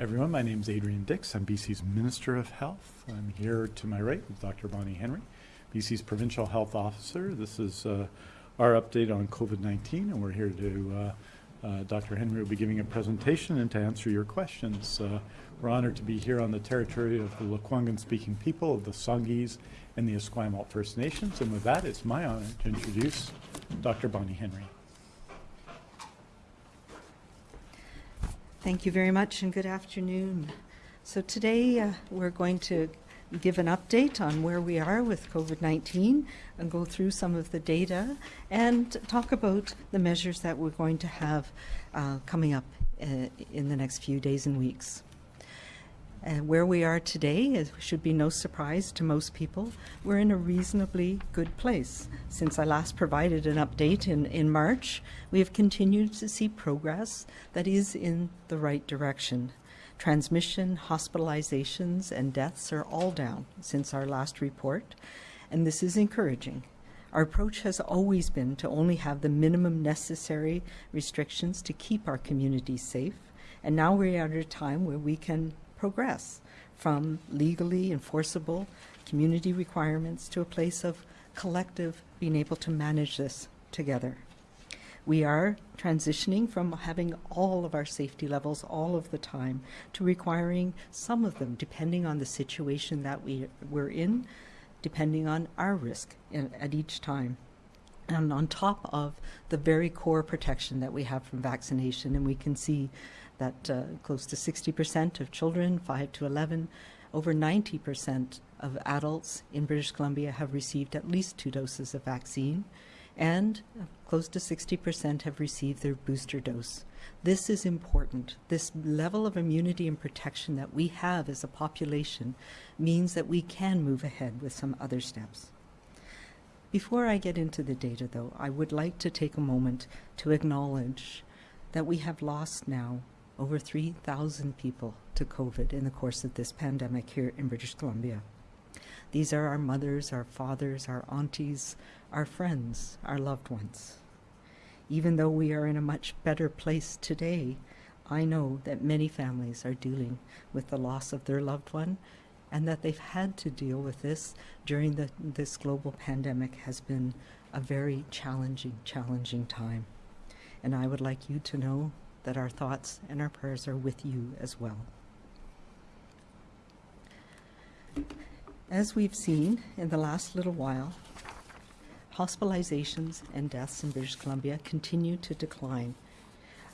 everyone. My name is Adrian Dix. I'm BC's Minister of Health. I'm here to my right with Dr. Bonnie Henry, BC's Provincial Health Officer. This is uh, our update on COVID-19, and we're here to, uh, uh, Dr. Henry will be giving a presentation and to answer your questions. Uh, we're honored to be here on the territory of the Lekwungen-speaking people of the Songhees and the Esquimalt First Nations. And with that, it's my honor to introduce Dr. Bonnie Henry. Thank you very much and good afternoon. So today uh, we're going to give an update on where we are with COVID-19 and go through some of the data and talk about the measures that we're going to have uh, coming up uh, in the next few days and weeks. Where we are today is, should be no surprise to most people. We're in a reasonably good place. Since I last provided an update in, in March, we have continued to see progress that is in the right direction. Transmission, hospitalizations, and deaths are all down since our last report, and this is encouraging. Our approach has always been to only have the minimum necessary restrictions to keep our communities safe, and now we're at a time where we can progress from legally enforceable community requirements to a place of collective being able to manage this together. We are transitioning from having all of our safety levels all of the time to requiring some of them depending on the situation that we, we're in, depending on our risk in, at each time and on top of the very core protection that we have from vaccination. And we can see that uh, close to 60% of children, 5 to 11, over 90% of adults in British Columbia have received at least two doses of vaccine, and close to 60% have received their booster dose. This is important. This level of immunity and protection that we have as a population means that we can move ahead with some other steps. Before I get into the data, though, I would like to take a moment to acknowledge that we have lost now over 3,000 people to COVID in the course of this pandemic here in British Columbia. These are our mothers, our fathers, our aunties, our friends, our loved ones. Even though we are in a much better place today, I know that many families are dealing with the loss of their loved one and that they've had to deal with this during the, this global pandemic has been a very challenging, challenging time. And I would like you to know that our thoughts and our prayers are with you as well. As we've seen in the last little while, hospitalizations and deaths in British Columbia continue to decline.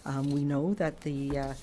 Um, we know that the uh,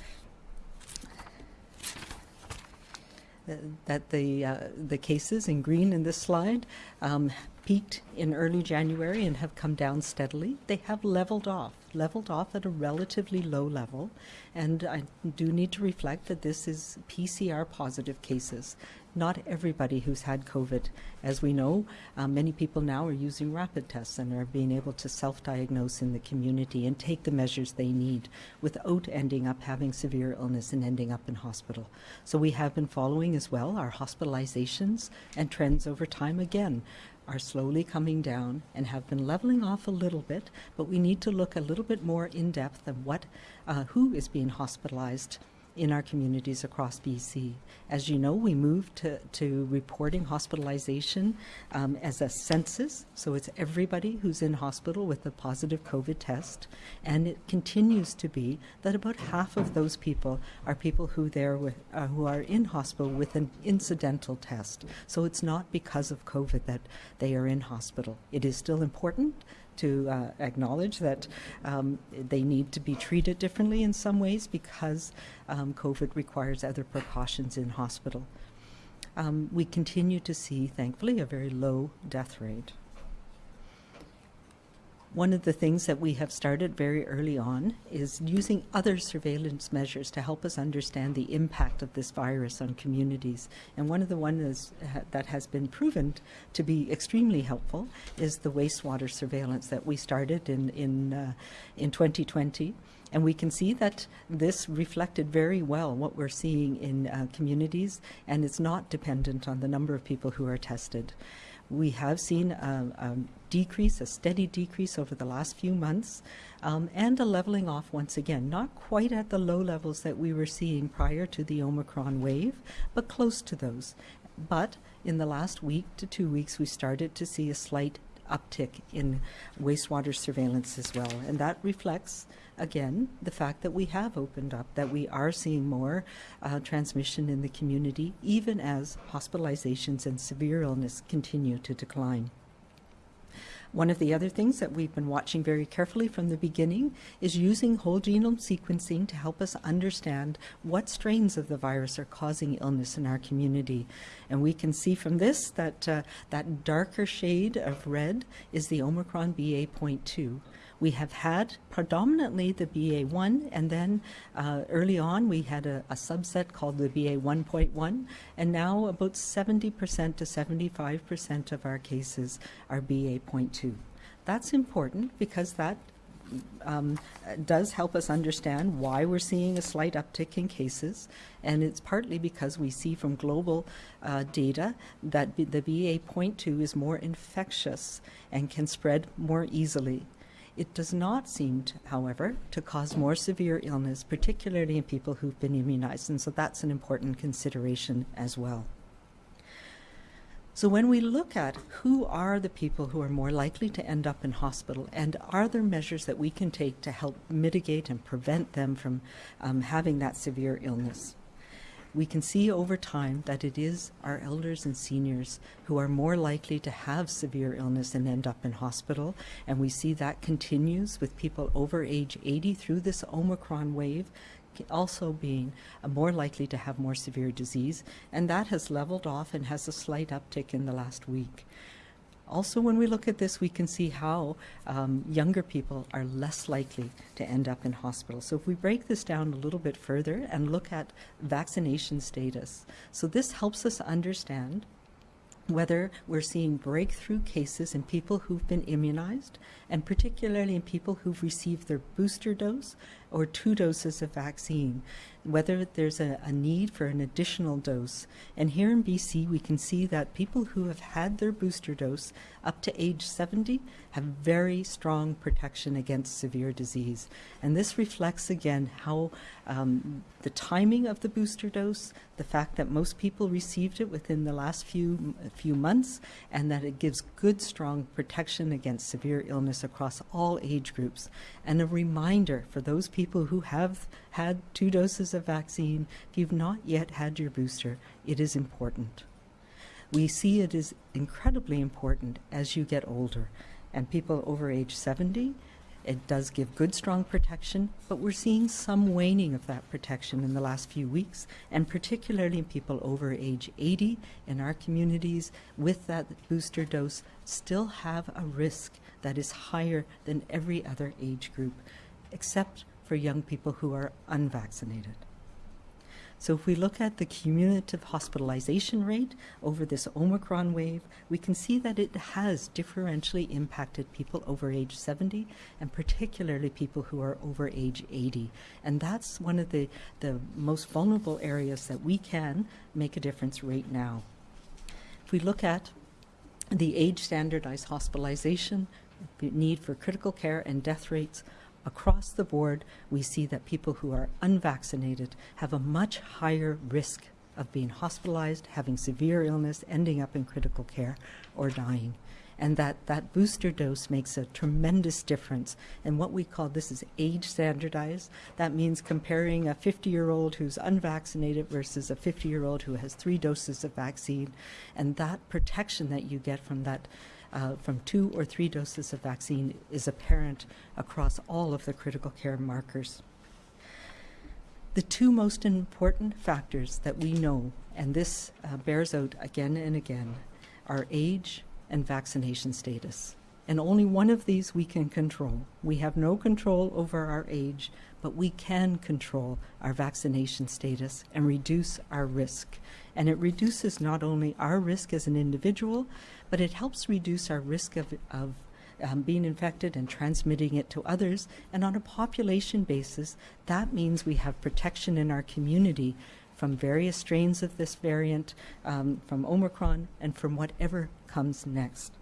that the uh, the cases in green in this slide um, peaked in early January and have come down steadily. They have leveled off, leveled off at a relatively low level. And I do need to reflect that this is PCR positive cases. Not everybody who's had COVID. As we know, uh, many people now are using rapid tests and are being able to self diagnose in the community and take the measures they need without ending up having severe illness and ending up in hospital. So we have been following as well our hospitalizations and trends over time again are slowly coming down and have been leveling off a little bit, but we need to look a little bit more in depth of what, uh, who is being hospitalized in our communities across BC. As you know, we moved to, to reporting hospitalization um, as a census, so it's everybody who's in hospital with a positive COVID test, and it continues to be that about half of those people are people who, there with, uh, who are in hospital with an incidental test. So it's not because of COVID that they are in hospital. It is still important to uh, acknowledge that um, they need to be treated differently in some ways because um, COVID requires other precautions in hospital. Um, we continue to see, thankfully, a very low death rate. One of the things that we have started very early on is using other surveillance measures to help us understand the impact of this virus on communities. And one of the ones that has been proven to be extremely helpful is the wastewater surveillance that we started in, in, uh, in 2020. And we can see that this reflected very well what we're seeing in uh, communities, and it's not dependent on the number of people who are tested. We have seen a, a decrease, a steady decrease over the last few months, um, and a leveling off once again. Not quite at the low levels that we were seeing prior to the Omicron wave, but close to those. But in the last week to two weeks, we started to see a slight uptick in wastewater surveillance as well. And that reflects, again, the fact that we have opened up, that we are seeing more uh, transmission in the community, even as hospitalizations and severe illness continue to decline. One of the other things that we've been watching very carefully from the beginning is using whole genome sequencing to help us understand what strains of the virus are causing illness in our community. And we can see from this that uh, that darker shade of red is the Omicron BA.2. We have had predominantly the BA1, and then uh, early on we had a, a, subset called the BA1.1, and now about 70% to 75% of our cases are BA.2. That's important because that um, does help us understand why we're seeing a slight uptick in cases, and it's partly because we see from global uh, data that the BA.2 is more infectious and can spread more easily. It does not seem, to, however, to cause more severe illness, particularly in people who've been immunized, and so that's an important consideration as well. So when we look at who are the people who are more likely to end up in hospital and are there measures that we can take to help mitigate and prevent them from um, having that severe illness? We can see over time that it is our elders and seniors who are more likely to have severe illness and end up in hospital. And we see that continues with people over age 80 through this Omicron wave also being uh, more likely to have more severe disease. And that has leveled off and has a slight uptick in the last week. Also, when we look at this, we can see how um, younger people are less likely to end up in hospital. So if we break this down a little bit further and look at vaccination status, so this helps us understand whether we're seeing breakthrough cases in people who've been immunized, and particularly in people who've received their booster dose or two doses of vaccine, whether there's a, a, need for an additional dose. And here in BC, we can see that people who have had their booster dose up to age 70 have very strong protection against severe disease. And this reflects again how um, the timing of the booster dose, the fact that most people received it within the last few few months, and that it gives good, strong protection against severe illness across all age groups. And a reminder for those people who have had two doses of vaccine, if you've not yet had your booster, it is important. We see it is incredibly important as you get older. And people over age 70, it does give good, strong protection, but we're seeing some waning of that protection in the last few weeks, and particularly in people over age 80 in our communities with that booster dose still have a risk that is higher than every other age group, except for young people who are unvaccinated. So if we look at the cumulative hospitalization rate over this Omicron wave, we can see that it has differentially impacted people over age 70 and particularly people who are over age 80. And that's one of the, the most vulnerable areas that we can make a difference right now. If we look at the age standardized hospitalization, the need for critical care and death rates, across the board, we see that people who are unvaccinated have a much higher risk of being hospitalized, having severe illness, ending up in critical care, or dying. And that, that booster dose makes a tremendous difference. And what we call this is age standardized. That means comparing a 50 year old who's unvaccinated versus a 50 year old who has three doses of vaccine. And that protection that you get from that uh, from two or three doses of vaccine is apparent across all of the critical care markers. The two most important factors that we know, and this uh, bears out again and again, are age and vaccination status. And only one of these we can control. We have no control over our age, but we can control our vaccination status and reduce our risk. And it reduces not only our risk as an individual, but it helps reduce our risk of, of um, being infected and transmitting it to others. And on a population basis, that means we have protection in our community from various strains of this variant, um, from Omicron, and from whatever comes next.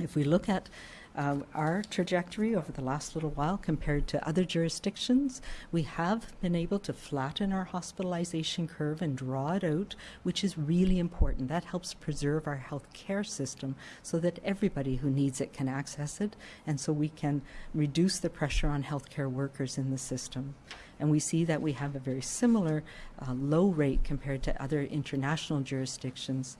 If we look at uh, our trajectory over the last little while compared to other jurisdictions, we have been able to flatten our hospitalization curve and draw it out, which is really important. That helps preserve our health care system so that everybody who needs it can access it, and so we can reduce the pressure on healthcare workers in the system. And we see that we have a very similar uh, low rate compared to other international jurisdictions.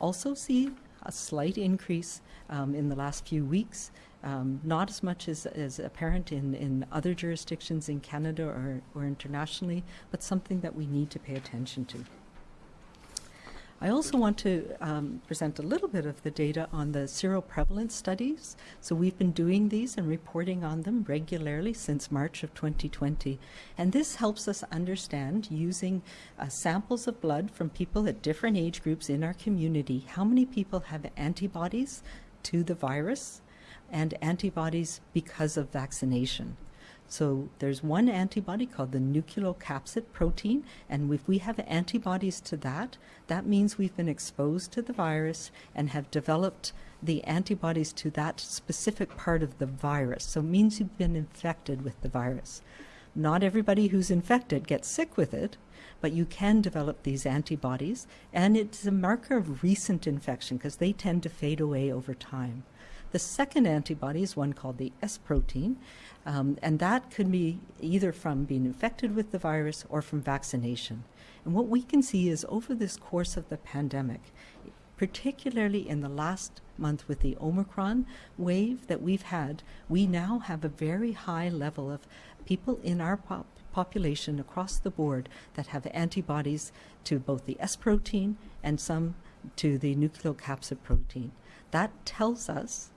Also, see a slight increase um, in the last few weeks. Um, not as much as, as apparent in, in other jurisdictions in Canada or, or internationally, but something that we need to pay attention to. I also want to um, present a little bit of the data on the seroprevalence studies. So we've been doing these and reporting on them regularly since March of 2020. And this helps us understand, using uh, samples of blood from people at different age groups in our community, how many people have antibodies to the virus and antibodies because of vaccination. So there's one antibody called the nucleocapsid protein, and if we have antibodies to that, that means we've been exposed to the virus and have developed the antibodies to that specific part of the virus. So it means you've been infected with the virus. Not everybody who's infected gets sick with it, but you can develop these antibodies, and it's a marker of recent infection because they tend to fade away over time. The second antibody is one called the S protein, um, and that could be either from being infected with the virus or from vaccination. And what we can see is over this course of the pandemic, particularly in the last month with the Omicron wave that we've had, we now have a very high level of people in our pop population across the board that have antibodies to both the S protein and some to the nucleocapsid protein. That tells us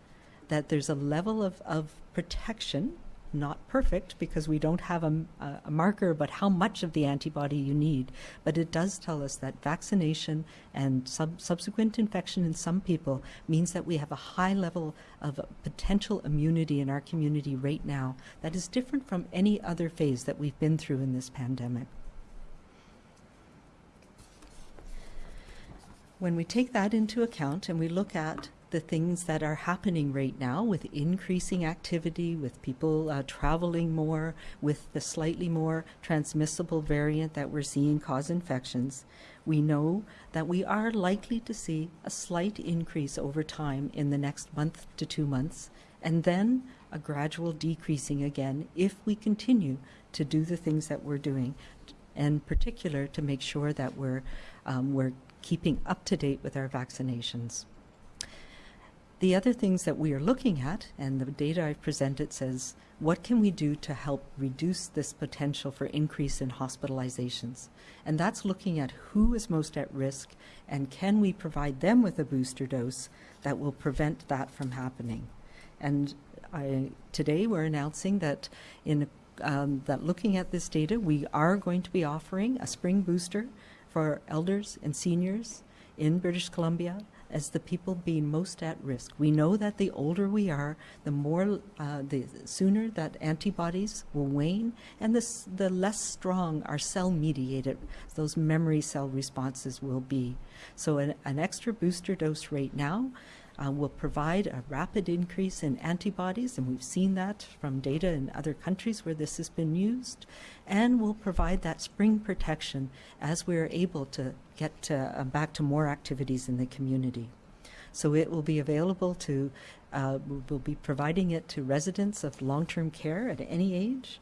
that there's a level of, of protection not perfect because we don't have a, a, marker but how much of the antibody you need, but it does tell us that vaccination and sub subsequent infection in some people means that we have a high level of potential immunity in our community right now that is different from any other phase that we've been through in this pandemic. When we take that into account and we look at the things that are happening right now with increasing activity, with people uh, traveling more, with the slightly more transmissible variant that we're seeing cause infections, we know that we are likely to see a slight increase over time in the next month to two months, and then a gradual decreasing again if we continue to do the things that we're doing, and particular to make sure that we're, um, we're keeping up to date with our vaccinations. The other things that we are looking at, and the data I've presented says, what can we do to help reduce this potential for increase in hospitalizations? And that's looking at who is most at risk and can we provide them with a booster dose that will prevent that from happening. And I, today we're announcing that in um, that looking at this data, we are going to be offering a spring booster for elders and seniors in British Columbia as the people being most at risk. We know that the older we are, the more, uh, the sooner that antibodies will wane, and the, the less strong our cell-mediated, those memory cell responses will be. So an, an extra booster dose right now uh, will provide a rapid increase in antibodies, and we've seen that from data in other countries where this has been used, and will provide that spring protection as we're able to get uh, back to more activities in the community. So it will be available to, uh, we'll be providing it to residents of long-term care at any age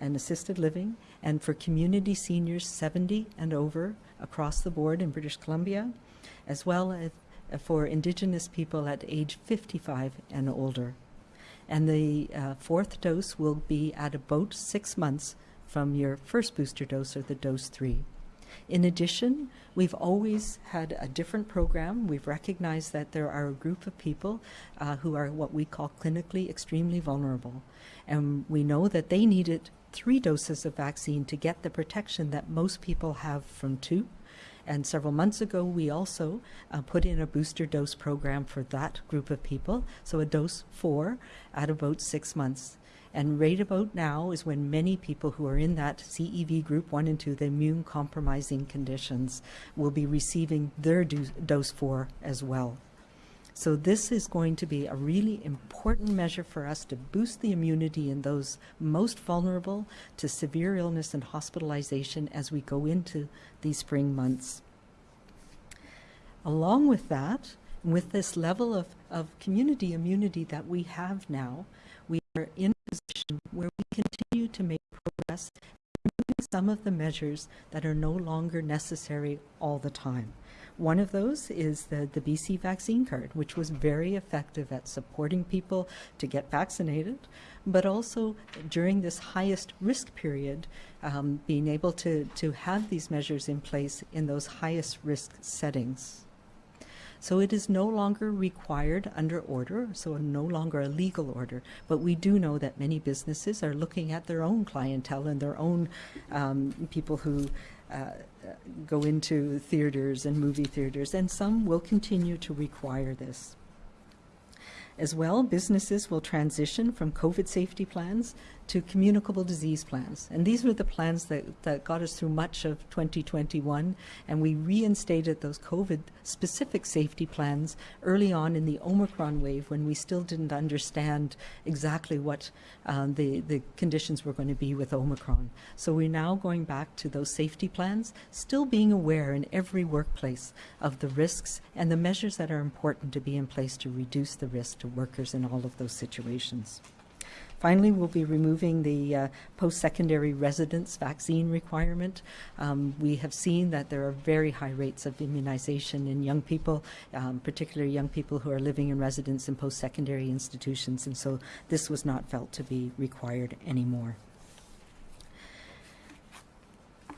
and assisted living, and for community seniors 70 and over across the board in British Columbia, as well as for Indigenous people at age 55 and older. And the uh, fourth dose will be at about six months from your first booster dose or the dose three. In addition, we've always had a different program. We've recognized that there are a group of people uh, who are what we call clinically extremely vulnerable. And we know that they needed three doses of vaccine to get the protection that most people have from two. And several months ago, we also uh, put in a booster dose program for that group of people, so a dose four at about six months. And right about now is when many people who are in that CEV group 1 and 2, the immune compromising conditions, will be receiving their do- dose 4 as well. So this is going to be a really important measure for us to boost the immunity in those most vulnerable to severe illness and hospitalization as we go into these spring months. Along with that, with this level of, of community immunity that we have now, we are in a position where we continue to make progress removing some of the measures that are no longer necessary all the time. One of those is the, the BC vaccine card, which was very effective at supporting people to get vaccinated, but also during this highest risk period, um, being able to, to have these measures in place in those highest risk settings. So it is no longer required under order, so no longer a legal order. But we do know that many businesses are looking at their own clientele and their own um, people who uh, go into theaters and movie theaters, and some will continue to require this. As well, businesses will transition from COVID safety plans to communicable disease plans. And these were the plans that, that got us through much of 2021. And we reinstated those COVID specific safety plans early on in the Omicron wave when we still didn't understand exactly what um, the, the conditions were going to be with Omicron. So we're now going back to those safety plans, still being aware in every workplace of the risks and the measures that are important to be in place to reduce the risk to workers in all of those situations. Finally, we'll be removing the uh, post-secondary residence vaccine requirement. Um, we have seen that there are very high rates of immunization in young people, um, particularly young people who are living in residence in post-secondary institutions, and so this was not felt to be required anymore.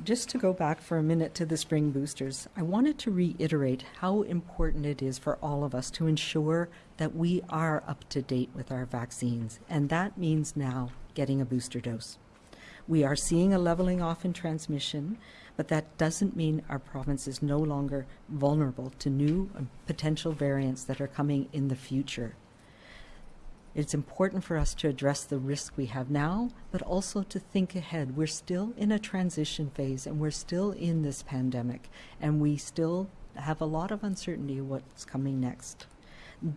Just to go back for a minute to the spring boosters, I wanted to reiterate how important it is for all of us to ensure that we are up to date with our vaccines, and that means now getting a booster dose. We are seeing a leveling off in transmission, but that doesn't mean our province is no longer vulnerable to new potential variants that are coming in the future. It's important for us to address the risk we have now, but also to think ahead. We're still in a transition phase and we're still in this pandemic, and we still have a lot of uncertainty what's coming next.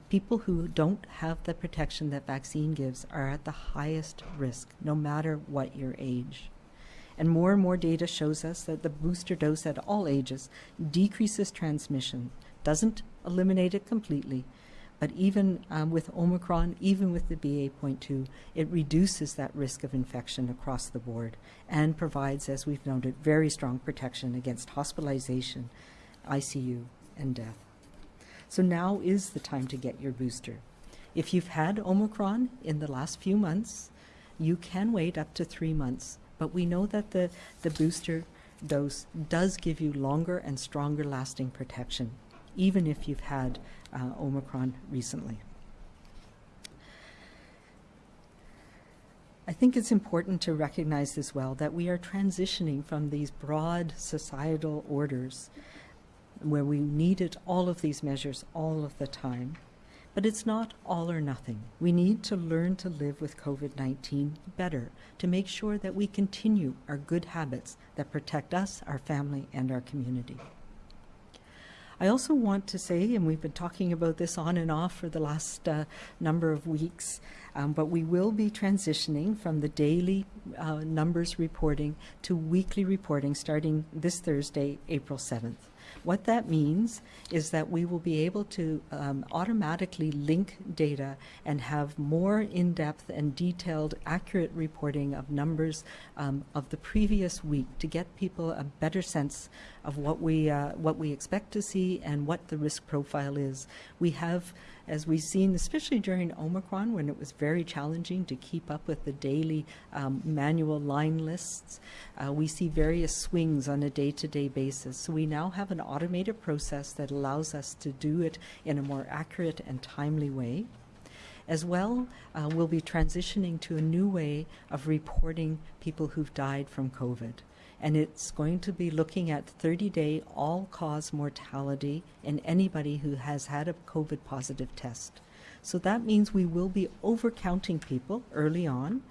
People who don't have the protection that vaccine gives are at the highest risk, no matter what your age. And more and more data shows us that the booster dose at all ages decreases transmission, doesn't eliminate it completely, but even um, with Omicron, even with the BA.2, it reduces that risk of infection across the board and provides, as we've noted, very strong protection against hospitalization, ICU, and death. So now is the time to get your booster. If you've had Omicron in the last few months, you can wait up to three months, but we know that the, the booster dose does give you longer and stronger lasting protection, even if you've had uh, Omicron recently. I think it's important to recognize as well that we are transitioning from these broad societal orders where we needed all of these measures all of the time. But it's not all or nothing. We need to learn to live with COVID 19 better to make sure that we continue our good habits that protect us, our family, and our community. I also want to say, and we've been talking about this on and off for the last uh, number of weeks, um, but we will be transitioning from the daily uh, numbers reporting to weekly reporting starting this Thursday, April 7th. What that means is that we will be able to um, automatically link data and have more in-depth and detailed, accurate reporting of numbers um, of the previous week to get people a better sense of what we uh, what we expect to see and what the risk profile is. We have as we've seen, especially during Omicron, when it was very challenging to keep up with the daily um, manual line lists, uh, we see various swings on a day-to-day basis. So we now have an automated process that allows us to do it in a more accurate and timely way. As well, uh, we'll be transitioning to a new way of reporting people who've died from COVID and it's going to be looking at 30 day all cause mortality in anybody who has had a COVID positive test. So that means we will be overcounting people early on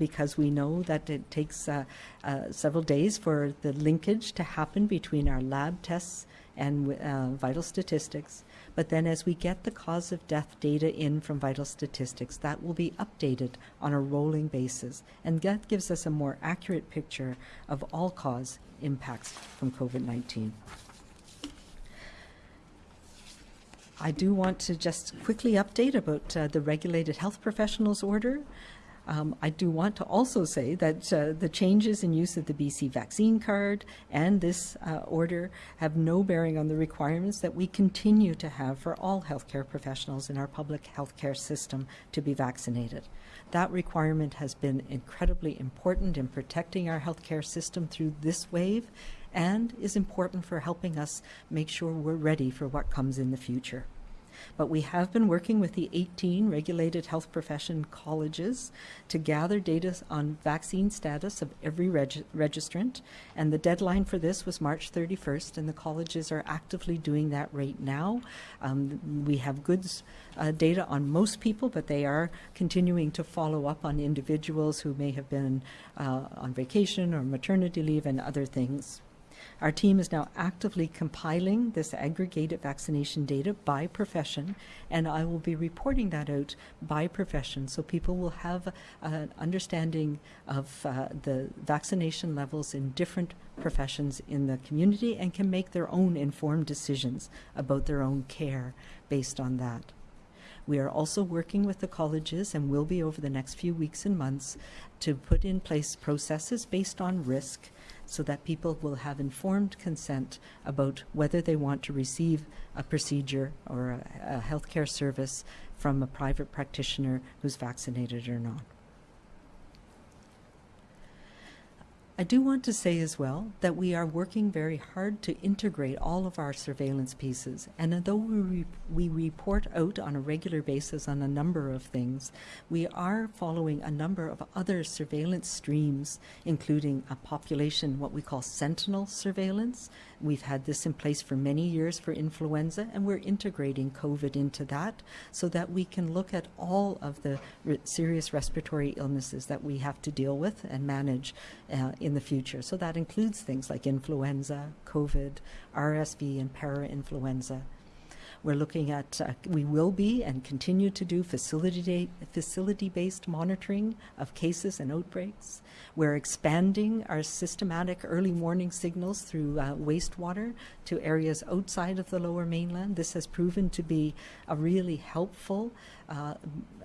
because we know that it takes uh, uh, several days for the linkage to happen between our lab tests and uh, vital statistics. But then as we get the cause of death data in from vital statistics, that will be updated on a rolling basis. And that gives us a more accurate picture of all cause impacts from COVID-19. I do want to just quickly update about uh, the regulated health professionals order. Um, I do want to also say that uh, the changes in use of the BC vaccine card and this uh, order have no bearing on the requirements that we continue to have for all healthcare professionals in our public healthcare system to be vaccinated. That requirement has been incredibly important in protecting our healthcare system through this wave and is important for helping us make sure we're ready for what comes in the future. But we have been working with the 18 regulated health profession colleges to gather data on vaccine status of every reg registrant. And the deadline for this was March 31st, and the colleges are actively doing that right now. Um, we have good uh, data on most people, but they are continuing to follow up on individuals who may have been uh, on vacation or maternity leave and other things. Our team is now actively compiling this aggregated vaccination data by profession, and I will be reporting that out by profession so people will have an understanding of uh, the vaccination levels in different professions in the community and can make their own informed decisions about their own care based on that. We are also working with the colleges and will be over the next few weeks and months to put in place processes based on risk so that people will have informed consent about whether they want to receive a procedure or a, a healthcare service from a private practitioner who's vaccinated or not. I do want to say as well that we are working very hard to integrate all of our surveillance pieces. And although we, re we report out on a regular basis on a number of things, we are following a number of other surveillance streams, including a population, what we call sentinel surveillance. We've had this in place for many years for influenza, and we're integrating COVID into that so that we can look at all of the re serious respiratory illnesses that we have to deal with and manage uh, in the future. So that includes things like influenza, COVID, RSV, and parainfluenza. We're looking at, uh, we will be and continue to do facility facility-based monitoring of cases and outbreaks. We're expanding our systematic early warning signals through uh, wastewater to areas outside of the lower mainland. This has proven to be a really helpful uh,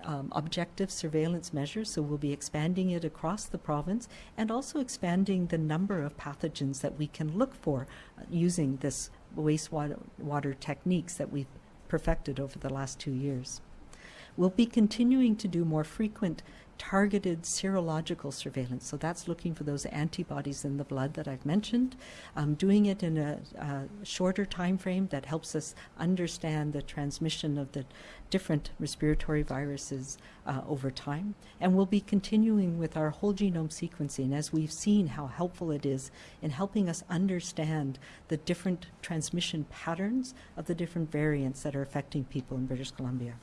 um, objective surveillance measure, so we'll be expanding it across the province and also expanding the number of pathogens that we can look for uh, using this wastewater water techniques that we've perfected over the last two years. We'll be continuing to do more frequent targeted serological surveillance. So that's looking for those antibodies in the blood that I've mentioned, um, doing it in a, a, shorter time frame that helps us understand the transmission of the different respiratory viruses uh, over time. And we'll be continuing with our whole genome sequencing as we've seen how helpful it is in helping us understand the different transmission patterns of the different variants that are affecting people in British Columbia.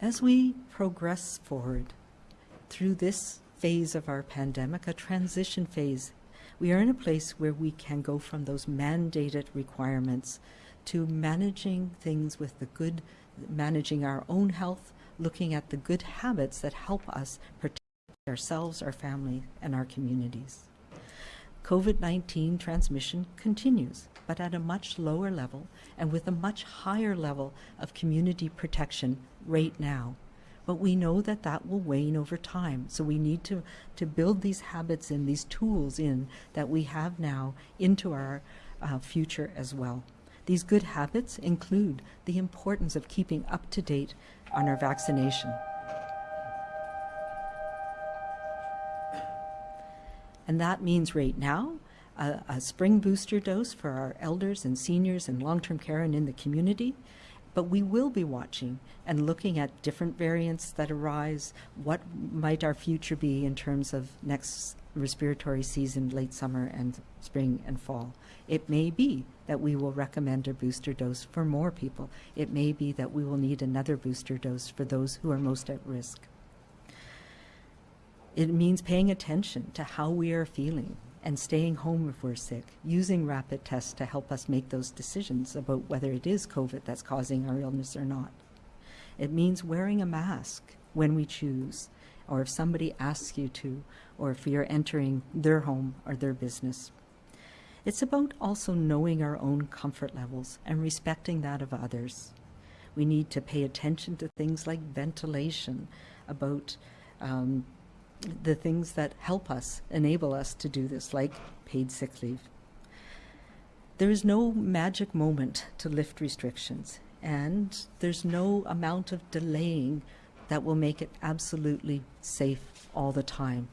As we progress forward through this phase of our pandemic, a transition phase, we are in a place where we can go from those mandated requirements to managing things with the good, managing our own health, looking at the good habits that help us protect ourselves, our family, and our communities. COVID-19 transmission continues, but at a much lower level and with a much higher level of community protection right now. But we know that that will wane over time. So we need to, to build these habits and these tools in that we have now into our uh, future as well. These good habits include the importance of keeping up to date on our vaccination. And that means right now, a, a spring booster dose for our elders and seniors and long-term care and in the community, but we will be watching and looking at different variants that arise, what might our future be in terms of next respiratory season, late summer and spring and fall. It may be that we will recommend a booster dose for more people. It may be that we will need another booster dose for those who are most at risk. It means paying attention to how we are feeling and staying home if we're sick, using rapid tests to help us make those decisions about whether it is COVID that's causing our illness or not. It means wearing a mask when we choose, or if somebody asks you to, or if you're entering their home or their business. It's about also knowing our own comfort levels and respecting that of others. We need to pay attention to things like ventilation, about um, the things that help us, enable us to do this, like paid sick leave. There is no magic moment to lift restrictions, and there's no amount of delaying that will make it absolutely safe all the time.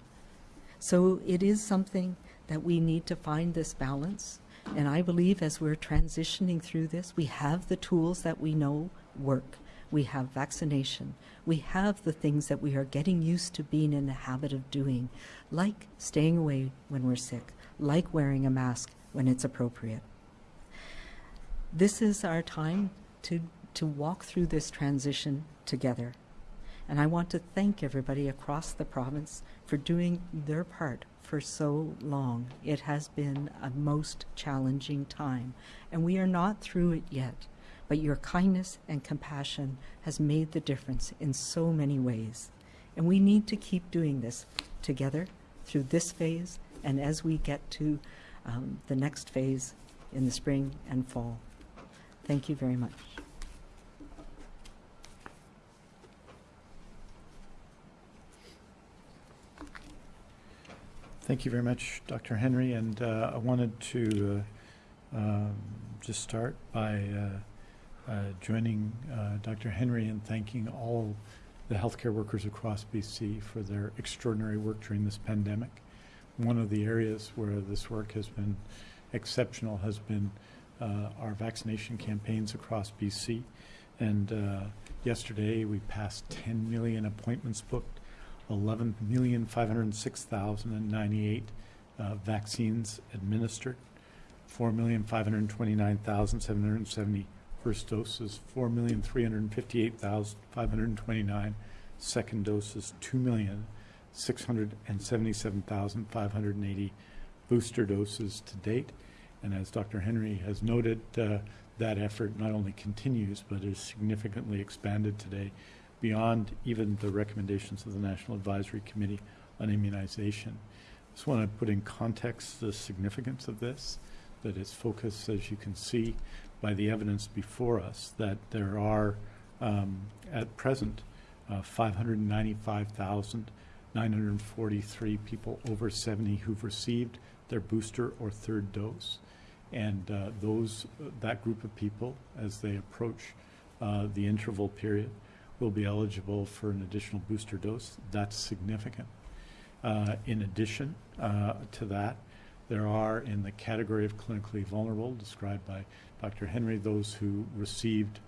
So it is something that we need to find this balance. And I believe as we're transitioning through this, we have the tools that we know work. We have vaccination. We have the things that we are getting used to being in the habit of doing, like staying away when we're sick, like wearing a mask when it's appropriate. This is our time to, to walk through this transition together. And I want to thank everybody across the province for doing their part for so long. It has been a most challenging time, and we are not through it yet. But your kindness and compassion has made the difference in so many ways. And we need to keep doing this together through this phase and as we get to um, the next phase in the spring and fall. Thank you very much. Thank you very much, Dr. Henry. And uh, I wanted to uh, um, just start by uh, joining uh, Dr. Henry in thanking all the healthcare workers across BC for their extraordinary work during this pandemic. One of the areas where this work has been exceptional has been uh, our vaccination campaigns across BC. And yesterday we passed 10 million appointments booked 11,506,098 uh, vaccines administered, 4,529,770 first doses, 4,358,529 second doses, 2,677,580 booster doses to date. And as Dr. Henry has noted, uh, that effort not only continues but is significantly expanded today beyond even the recommendations of the National Advisory Committee on Immunization. I just want to put in context the significance of this, that it's focused, as you can see, by the evidence before us, that there are, um, at present, uh, 595,943 people over 70 who've received their booster or third dose. And uh, those, that group of people, as they approach uh, the interval period, will be eligible for an additional booster dose. That's significant. Uh, in addition uh, to that, there are in the category of clinically vulnerable, described by Dr. Henry, those who received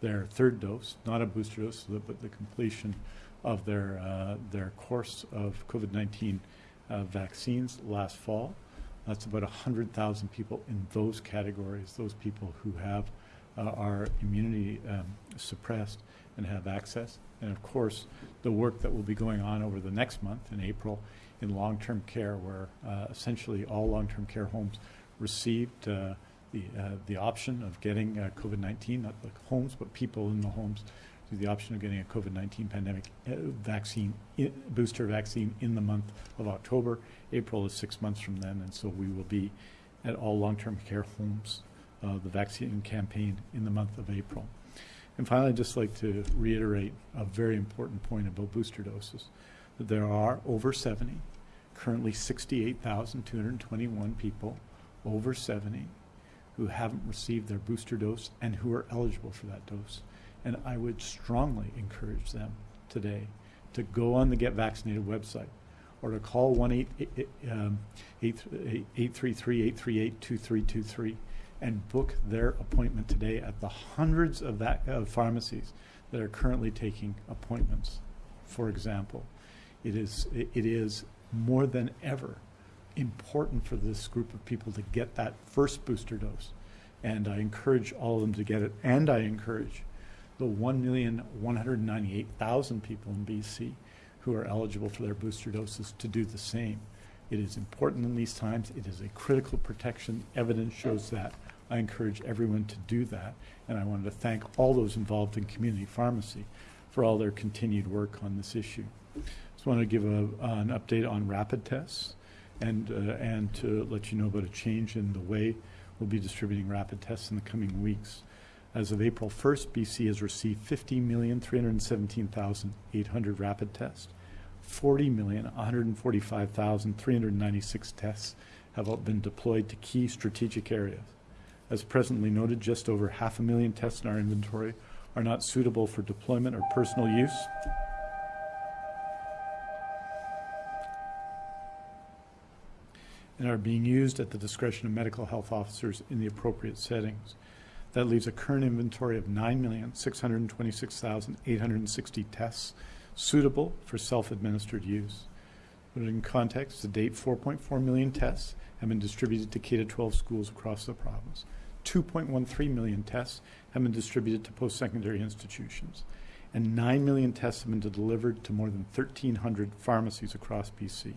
their third dose, not a booster dose, but the completion of their, uh, their course of COVID-19 uh, vaccines last fall. That's about 100,000 people in those categories, those people who have uh, immunity um, suppressed and have access. And of course, the work that will be going on over the next month in April in long-term care, where uh, essentially all long-term care homes received uh, the, uh, the option of getting uh, COVID-19, not the homes, but people in the homes, the option of getting a COVID-19 pandemic uh, vaccine, booster vaccine in the month of October. April is six months from then, and so we will be at all long-term care homes, uh, the vaccine campaign in the month of April. And finally, I'd just like to reiterate a very important point about booster doses, that there are over 70, currently 68,221 people over 70 who haven't received their booster dose and who are eligible for that dose. And I would strongly encourage them today to go on the Get Vaccinated website or to call 1 833 eh, eh, um, eh, 838 2323 and book their appointment today at the hundreds of, of pharmacies that are currently taking appointments. For example, it is, it is more than ever important for this group of people to get that first booster dose. And I encourage all of them to get it. And I encourage the 1,198,000 people in BC who are eligible for their booster doses to do the same. It is important in these times. It is a critical protection. Evidence shows that. I encourage everyone to do that. And I wanted to thank all those involved in community pharmacy for all their continued work on this issue. Just want to give a, an update on rapid tests and, uh, and to let you know about a change in the way we'll be distributing rapid tests in the coming weeks. As of April 1st, BC has received 50,317,800 rapid tests. 40,145,396 tests have been deployed to key strategic areas. As presently noted, just over half a million tests in our inventory are not suitable for deployment or personal use. And are being used at the discretion of medical health officers in the appropriate settings. That leaves a current inventory of 9,626,860 tests suitable for self-administered use. Put it in context, to date, 4.4 million tests have been distributed to K-12 schools across the province. 2.13 million tests have been distributed to post-secondary institutions. And 9 million tests have been delivered to more than 1,300 pharmacies across BC.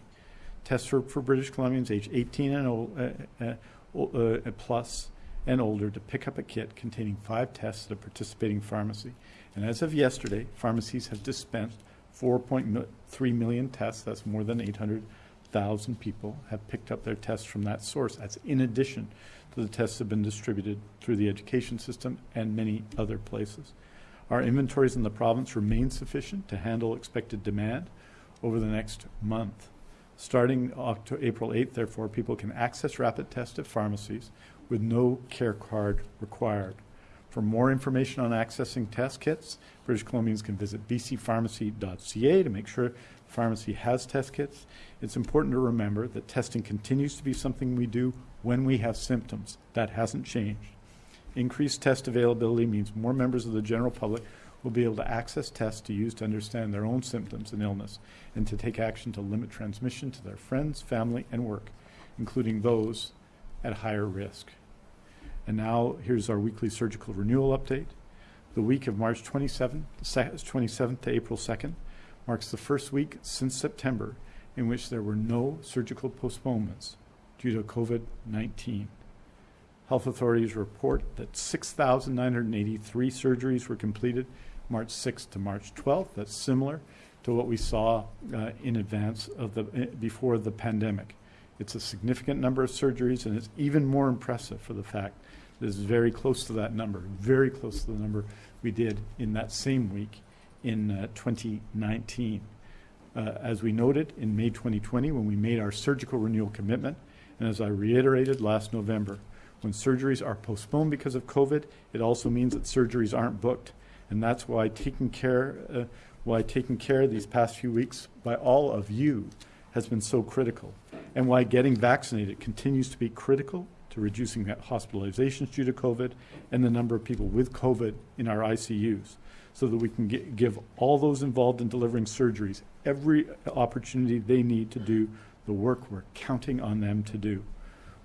Tests for, for British Columbians age 18 and old, uh, uh, uh, plus and older to pick up a kit containing five tests at a participating pharmacy. And as of yesterday, pharmacies have dispensed 4.3 million tests. That's more than 800,000 people have picked up their tests from that source. That's in addition to the tests that have been distributed through the education system and many other places. Our inventories in the province remain sufficient to handle expected demand over the next month. Starting October, April 8th, therefore, people can access rapid tests at pharmacies with no care card required. For more information on accessing test kits, British Columbians can visit bcpharmacy.ca to make sure the pharmacy has test kits. It's important to remember that testing continues to be something we do when we have symptoms. That hasn't changed. Increased test availability means more members of the general public will be able to access tests to use to understand their own symptoms and illness and to take action to limit transmission to their friends, family, and work, including those at higher risk. And now here's our weekly surgical renewal update. The week of March 27th, 27th to April 2nd marks the first week since September in which there were no surgical postponements due to COVID-19. Health authorities report that 6,983 surgeries were completed March 6th to March 12th. That's similar to what we saw uh, in advance of the uh, before the pandemic. It's a significant number of surgeries, and it's even more impressive for the fact that it's very close to that number, very close to the number we did in that same week in uh, 2019. Uh, as we noted in May 2020 when we made our surgical renewal commitment, and as I reiterated last November, when surgeries are postponed because of COVID, it also means that surgeries aren't booked. And that's why taking care, uh, why taking care these past few weeks by all of you has been so critical. And why getting vaccinated continues to be critical to reducing hospitalizations due to COVID and the number of people with COVID in our ICUs so that we can get, give all those involved in delivering surgeries every opportunity they need to do the work we're counting on them to do.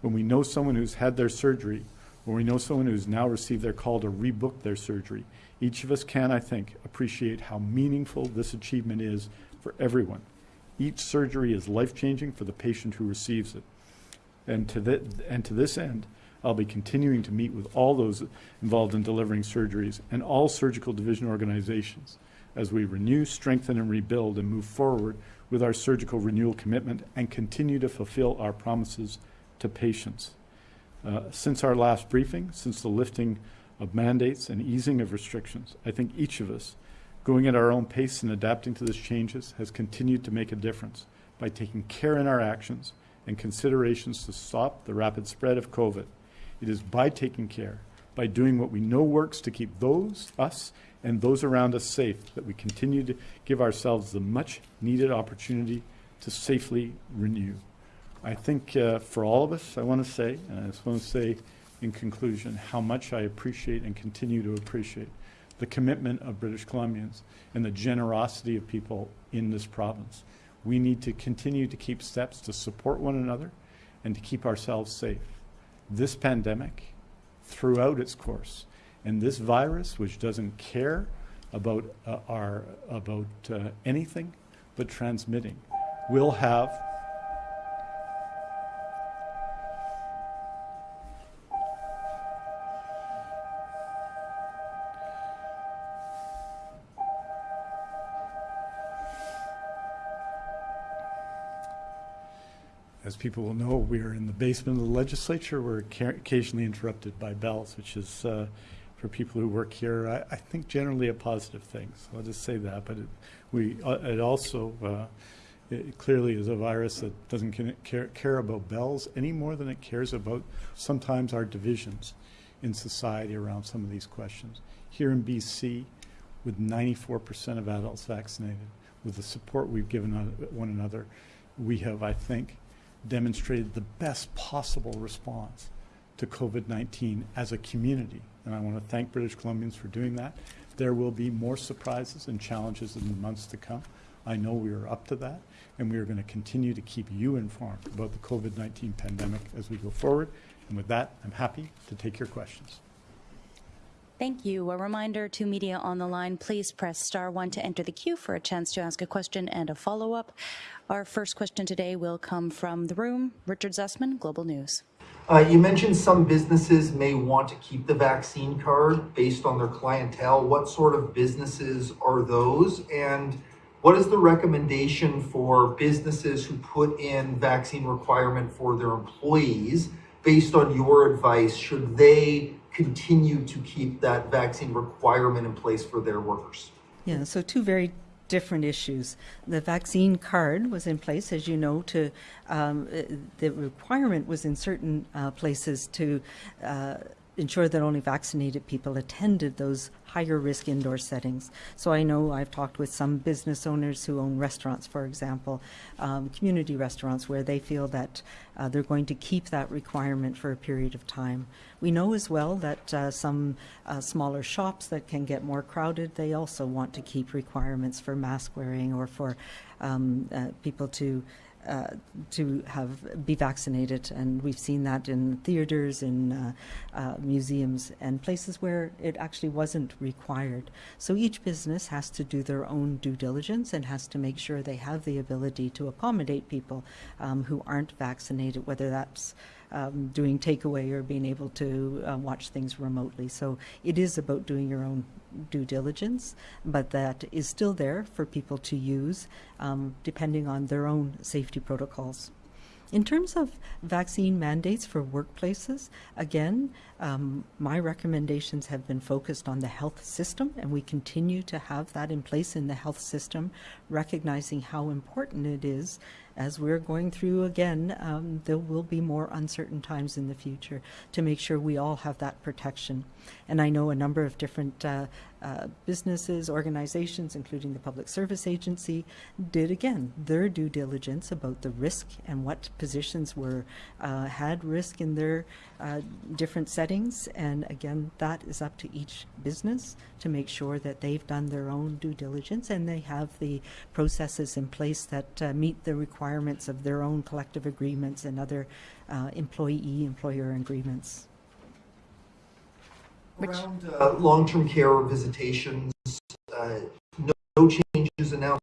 When we know someone who's had their surgery, or we know someone who's now received their call to rebook their surgery, each of us can, I think, appreciate how meaningful this achievement is for everyone. Each surgery is life-changing for the patient who receives it. And to, th and to this end, I'll be continuing to meet with all those involved in delivering surgeries and all surgical division organizations as we renew, strengthen, and rebuild and move forward with our surgical renewal commitment and continue to fulfill our promises to patients. Uh, since our last briefing, since the lifting of mandates and easing of restrictions, I think each of us, going at our own pace and adapting to these changes, has continued to make a difference by taking care in our actions and considerations to stop the rapid spread of COVID. It is by taking care, by doing what we know works to keep those, us, and those around us safe, that we continue to give ourselves the much needed opportunity to safely renew. I think uh, for all of us, I want to say, and I just want to say in conclusion how much I appreciate and continue to appreciate the commitment of British Columbians and the generosity of people in this province. We need to continue to keep steps to support one another and to keep ourselves safe. This pandemic, throughout its course, and this virus, which doesn't care about uh, our about uh, anything but transmitting, will have As people will know, we are in the basement of the legislature. We're ca- occasionally interrupted by bells, which is, uh, for people who work here, I, I think generally a positive thing. So I'll just say that. But it, we, uh, it also uh, it clearly is a virus that doesn't care, care about bells any more than it cares about sometimes our divisions in society around some of these questions. Here in BC, with 94% of adults vaccinated, with the support we've given one another, we have, I think, demonstrated the best possible response to COVID-19 as a community. And I want to thank British Columbians for doing that. There will be more surprises and challenges in the months to come. I know we are up to that, and we are going to continue to keep you informed about the COVID-19 pandemic as we go forward. And with that, I'm happy to take your questions. Thank you. A reminder to media on the line, please press star one to enter the queue for a chance to ask a question and a follow-up. Our first question today will come from the room. Richard Zussman, Global News. Uh, you mentioned some businesses may want to keep the vaccine card based on their clientele. What sort of businesses are those? And what is the recommendation for businesses who put in vaccine requirement for their employees? Based on your advice, should they continue to keep that vaccine requirement in place for their workers? Yeah, so two very different issues. The vaccine card was in place, as you know, to um, the requirement was in certain uh, places to uh, ensure that only vaccinated people attended those higher risk indoor settings. So I know I've talked with some business owners who own restaurants, for example, um, community restaurants, where they feel that uh, they're going to keep that requirement for a period of time. We know as well that uh, some uh, smaller shops that can get more crowded, they also want to keep requirements for mask wearing or for um, uh, people to uh, to have be vaccinated, and we've seen that in theaters, in uh, uh, museums, and places where it actually wasn't required. So each business has to do their own due diligence and has to make sure they have the ability to accommodate people um, who aren't vaccinated, whether that's um, doing takeaway or being able to uh, watch things remotely. So it is about doing your own due diligence, but that is still there for people to use um, depending on their own safety protocols. In terms of vaccine mandates for workplaces, again, um, my recommendations have been focused on the health system, and we continue to have that in place in the health system, recognizing how important it is as we're going through again, um, there will be more uncertain times in the future to make sure we all have that protection. And I know a number of different uh, uh, businesses, organizations, including the Public Service Agency, did again their due diligence about the risk and what positions were uh, had risk in their uh, different settings. And again, that is up to each business to make sure that they've done their own due diligence and they have the processes in place that uh, meet the requirements of their own collective agreements and other uh, employee employer agreements. Around uh, long-term care visitations, uh, no, no changes announced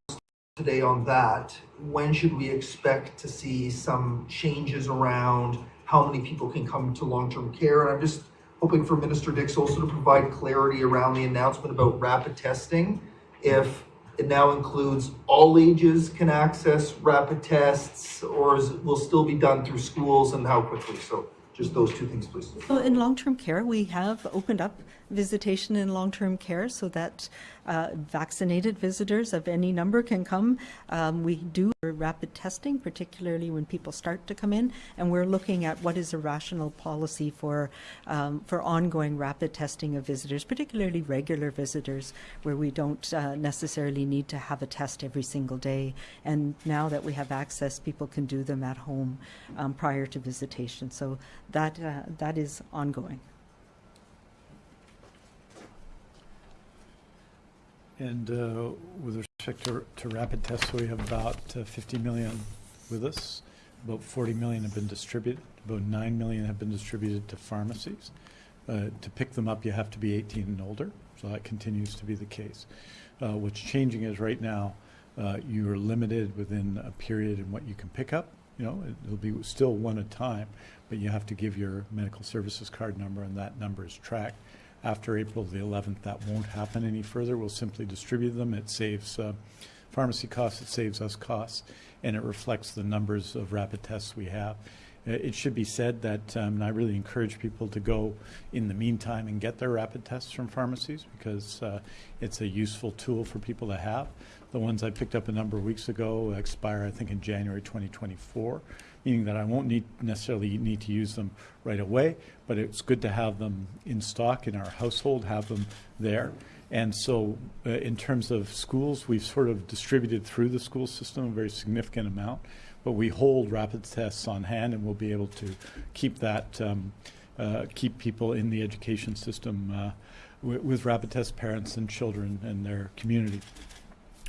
today on that. When should we expect to see some changes around how many people can come to long-term care? And I'm just hoping for Minister Dix also to provide clarity around the announcement about rapid testing. If it now includes all ages can access rapid tests, or is it will still be done through schools and how quickly? So just those two things, please. So in long-term care, we have opened up visitation in long-term care so that uh, vaccinated visitors of any number can come. Um, we do rapid testing, particularly when people start to come in, and we're looking at what is a rational policy for um, for ongoing rapid testing of visitors, particularly regular visitors, where we don't uh, necessarily need to have a test every single day. And now that we have access, people can do them at home um, prior to visitation. So that uh, that is ongoing. And uh, with respect to, to rapid tests, we have about uh, 50 million with us. About 40 million have been distributed. About 9 million have been distributed to pharmacies. Uh, to pick them up, you have to be 18 and older, so that continues to be the case. Uh, what's changing is right now, uh, you are limited within a period in what you can pick up. You know, it- it'll be still one at a time, but you have to give your medical services card number, and that number is tracked. After April the 11th, that won't happen any further. We'll simply distribute them. It saves uh, pharmacy costs, it saves us costs, and it reflects the numbers of rapid tests we have. Uh, It should be said that, um, and I really encourage people to go in the meantime and get their rapid tests from pharmacies because uh, it's a useful tool for people to have. The ones I picked up a number of weeks ago expire, I think, in January 2024, meaning that I won't need necessarily need to use them right away, but it's good to have them in stock in our household, have them there. And so, uh, in terms of schools, we've sort of distributed through the school system a very significant amount, but we hold rapid tests on hand, and we'll be able to keep that, um, uh, keep people in the education system uh, with, rapid test parents and children and their community.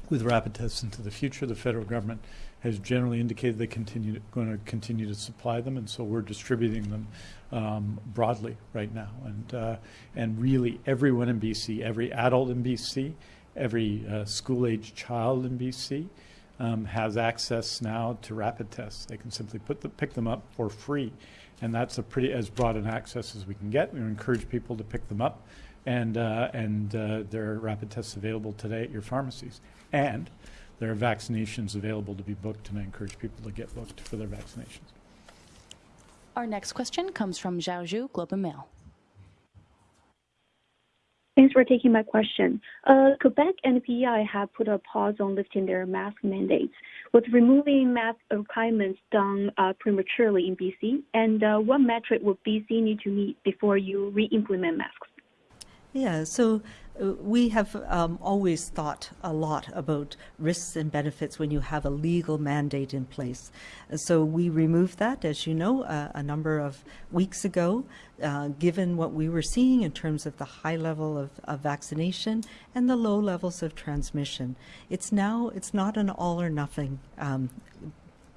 With rapid tests into the future, the federal government has generally indicated they continue going to continue to supply them, and so we're distributing them um, broadly right now. And uh, and really, everyone in BC, every adult in BC, every uh, school-age child in BC um, has access now to rapid tests. They can simply put the, pick them up for free, and that's a pretty as broad an access as we can get. We encourage people to pick them up, and uh, and uh, there are rapid tests available today at your pharmacies, and there are vaccinations available to be booked, and I encourage people to get booked for their vaccinations. Our next question comes from Xiao Xu, Globe and Mail. Thanks for taking my question. Uh, Quebec and PEI have put a pause on lifting their mask mandates. Was removing mask requirements done uh, prematurely in BC? And uh, what metric would BC need to meet before you re-implement masks? Yeah, so we have um, always thought a lot about risks and benefits when you have a legal mandate in place. So we removed that, as you know, uh, a number of weeks ago, uh, given what we were seeing in terms of the high level of, of vaccination and the low levels of transmission. It's now, it's not an all or nothing um,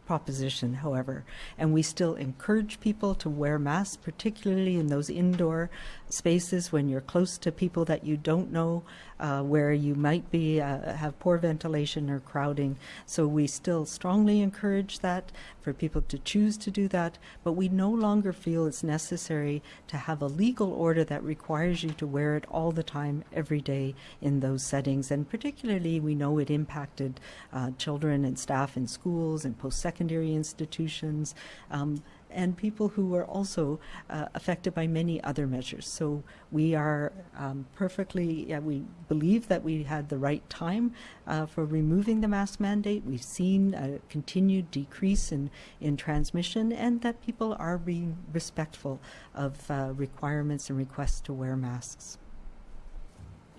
proposition, however, and we still encourage people to wear masks, particularly in those indoor spaces when you're close to people that you don't know, uh, where you might be uh, have poor ventilation or crowding. So we still strongly encourage that for people to choose to do that, but we no longer feel it's necessary to have a legal order that requires you to wear it all the time, every day in those settings. And particularly, we know it impacted uh, children and staff in schools and post-secondary institutions. Um, and people who were also uh, affected by many other measures. So we are um, perfectly, yeah, we believe that we had the right time uh, for removing the mask mandate. We've seen a continued decrease in, in transmission and that people are being respectful of uh, requirements and requests to wear masks.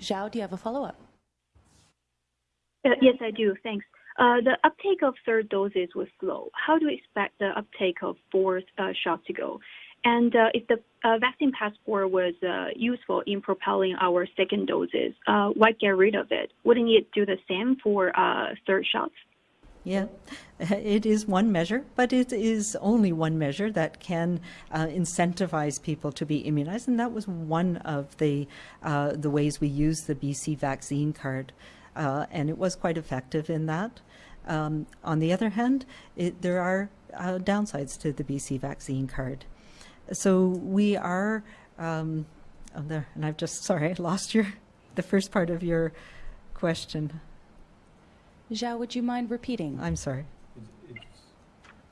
Xiao, do you have a follow-up? Uh, yes, I do. Thanks. Uh, the uptake of third doses was slow. How do you expect the uptake of fourth uh, shot to go? And uh, if the vaccine passport was useful in propelling our second doses, why get rid of it? Wouldn't it do the same for third shots? Yeah, it is one measure, but it is only one measure that can uh, incentivize people to be immunized, and that was one of the uh, the ways we used the BC vaccine card, uh, and it was quite effective in that. Um, on the other hand, it, there are uh, downsides to the BC vaccine card, so we are. Um, oh, there, and I've just sorry, I lost your the first part of your question. Xiao, would you mind repeating? I'm sorry.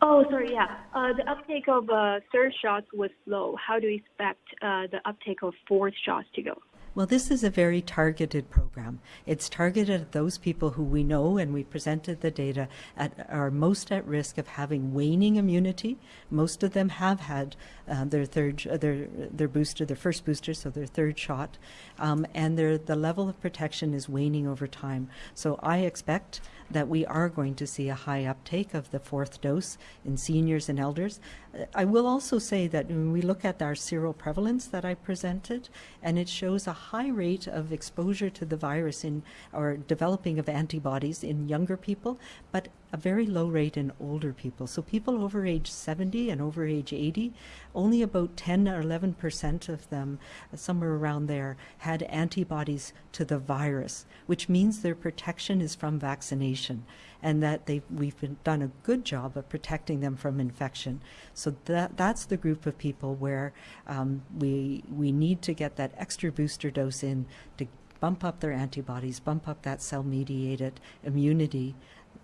Oh, sorry. Yeah, uh, the uptake of uh, third shots was slow. How do you expect uh, the uptake of fourth shots to go? Well, this is a very targeted program. It's targeted at those people who we know, and we presented the data, at, are most at risk of having waning immunity. Most of them have had uh, their third, uh, their their booster, their first booster, so their third shot, um, and their the level of protection is waning over time. So I expect that we are going to see a high uptake of the fourth dose in seniors and elders. Uh, I will also say that when we look at our seroprevalence that I presented, and it shows a high rate of exposure to the virus in or developing of antibodies in younger people, but a very low rate in older people. So people over age 70 and over age 80, only about 10 or 11 percent of them, uh, somewhere around there, had antibodies to the virus, which means their protection is from vaccination and that we've been, done a good job of protecting them from infection. So that that's the group of people where um, we we need to get that extra booster dose in to bump up their antibodies, bump up that cell mediated immunity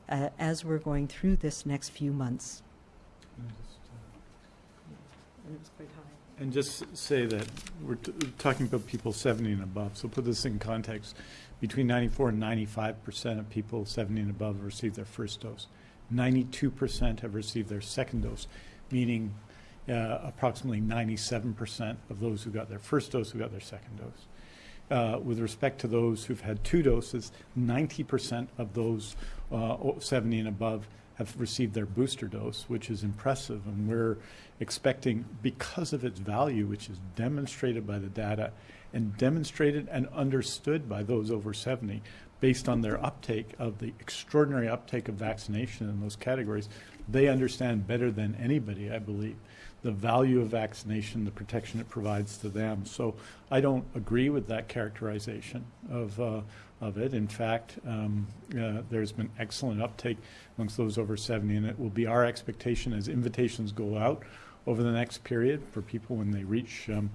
uh, as we're going through this next few months. And it's quite high. And just say that we're t- talking about people 70 and above, so put this in context. Between 94 and 95 percent of people 70 and above have received their first dose. 92 percent have received their second dose, meaning uh, approximately 97 percent of those who got their first dose who got their second dose. Uh, with respect to those who've had two doses, 90 percent of those uh, 70 and above have received their booster dose, which is impressive. And we're expecting, because of its value, which is demonstrated by the data and demonstrated and understood by those over 70, based on their uptake of the extraordinary uptake of vaccination in those categories, they understand better than anybody, I believe, the value of vaccination, the protection it provides to them. So I don't agree with that characterization of, uh, of it. In fact, um, uh, there's been excellent uptake amongst those over 70, and it will be our expectation as invitations go out over the next period for people when they reach, um,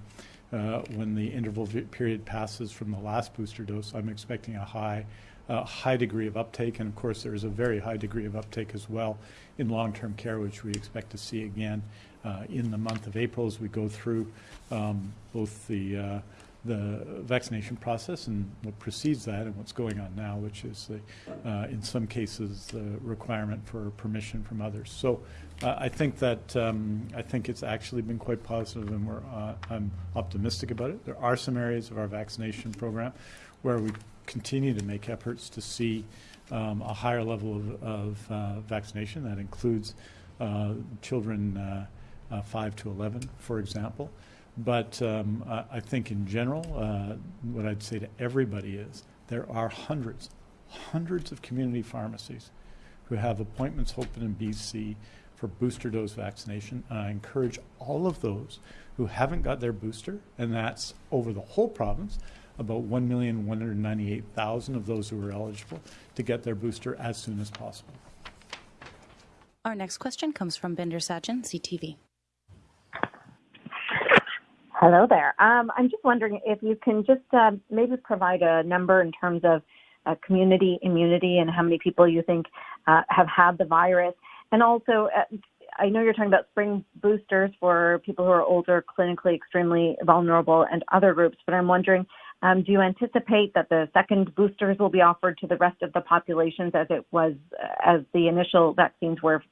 uh, when the interval period passes from the last booster dose. I'm expecting a high, uh, high degree of uptake, and of course, there is a very high degree of uptake as well in long-term care, which we expect to see again uh, in the month of April as we go through um, both the uh, the vaccination process and what precedes that and what's going on now, which is the, uh, in some cases the requirement for permission from others. So uh, I think that um, I think it's actually been quite positive, and we're uh, I'm optimistic about it. There are some areas of our vaccination program where we continue to make efforts to see um, a higher level of, of uh, vaccination. That includes uh, children uh, uh, 5 to 11, for example. But um, I, I think in general, uh, what I'd say to everybody is there are hundreds, hundreds of community pharmacies who have appointments open in BC for booster dose vaccination. And I encourage all of those who haven't got their booster, and that's over the whole province, about 1,198,000 of those who are eligible, to get their booster as soon as possible. Our next question comes from Bhinder Sajan, CTV. Hello there. Um, I'm just wondering if you can just uh, maybe provide a number in terms of uh, community immunity and how many people you think uh, have had the virus. And also, uh, I know you're talking about spring boosters for people who are older, clinically extremely vulnerable, and other groups, but I'm wondering um, do you anticipate that the second boosters will be offered to the rest of the populations as it was, uh, as the initial vaccines were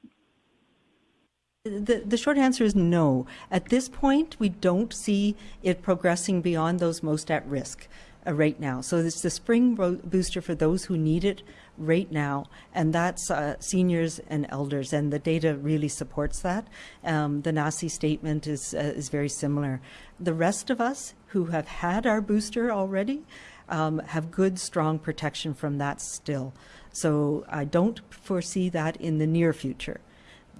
The, the short answer is no. At this point, we don't see it progressing beyond those most at risk uh, right now. So it's the spring booster for those who need it right now, and that's uh, seniors and elders, and the data really supports that. Um, the NACI statement is uh, is very similar. The rest of us who have had our booster already um, have good, strong protection from that still. So I don't foresee that in the near future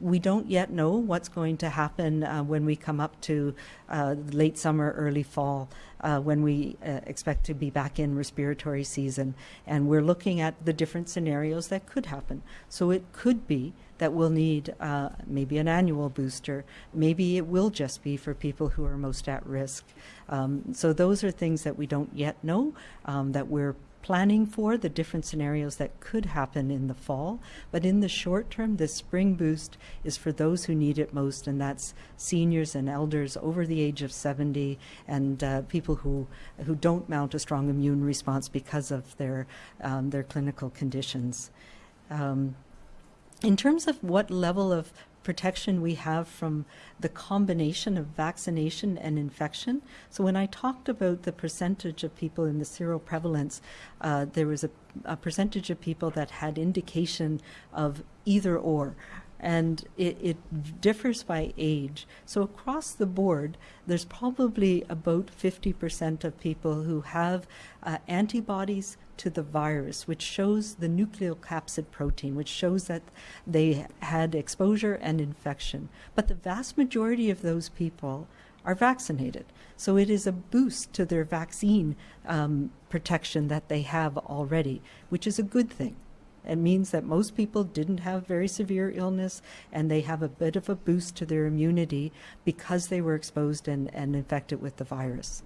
we don't yet know what's going to happen uh, when we come up to uh, late summer, early fall, uh, when we uh, expect to be back in respiratory season. And we're looking at the different scenarios that could happen. So it could be that we'll need uh, maybe an annual booster. Maybe it will just be for people who are most at risk. Um, so those are things that we don't yet know, um, that we're planning for the different scenarios that could happen in the fall. But in the short term, this spring boost is for those who need it most, and that's seniors and elders over the age of 70 and uh, people who, who don't mount a strong immune response because of their, um, their clinical conditions. Um, in terms of what level of protection we have from the combination of vaccination and infection. So when I talked about the percentage of people in the seroprevalence, uh, there was a, a percentage of people that had indication of either or and it, it, differs by age. So across the board, there's probably about 50% of people who have uh, antibodies to the virus, which shows the nucleocapsid protein, which shows that they had exposure and infection. But the vast majority of those people are vaccinated. So it is a boost to their vaccine um, protection that they have already, which is a good thing. It means that most people didn't have very severe illness and they have a bit of a boost to their immunity because they were exposed and, and infected with the virus.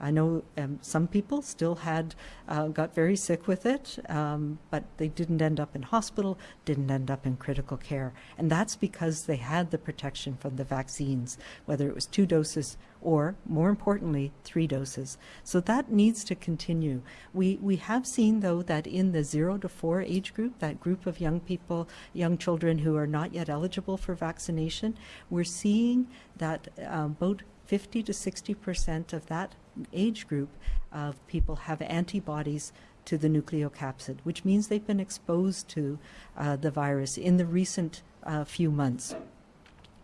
I know um, some people still had uh, got very sick with it, um, but they didn't end up in hospital, didn't end up in critical care, and that's because they had the protection from the vaccines, whether it was two doses or, more importantly, three doses. So that needs to continue. We we have seen though that in the zero to four age group, that group of young people, young children who are not yet eligible for vaccination, we're seeing that uh, about 50 to 60 percent of that age group of people have antibodies to the nucleocapsid, which means they've been exposed to uh, the virus in the recent uh, few months.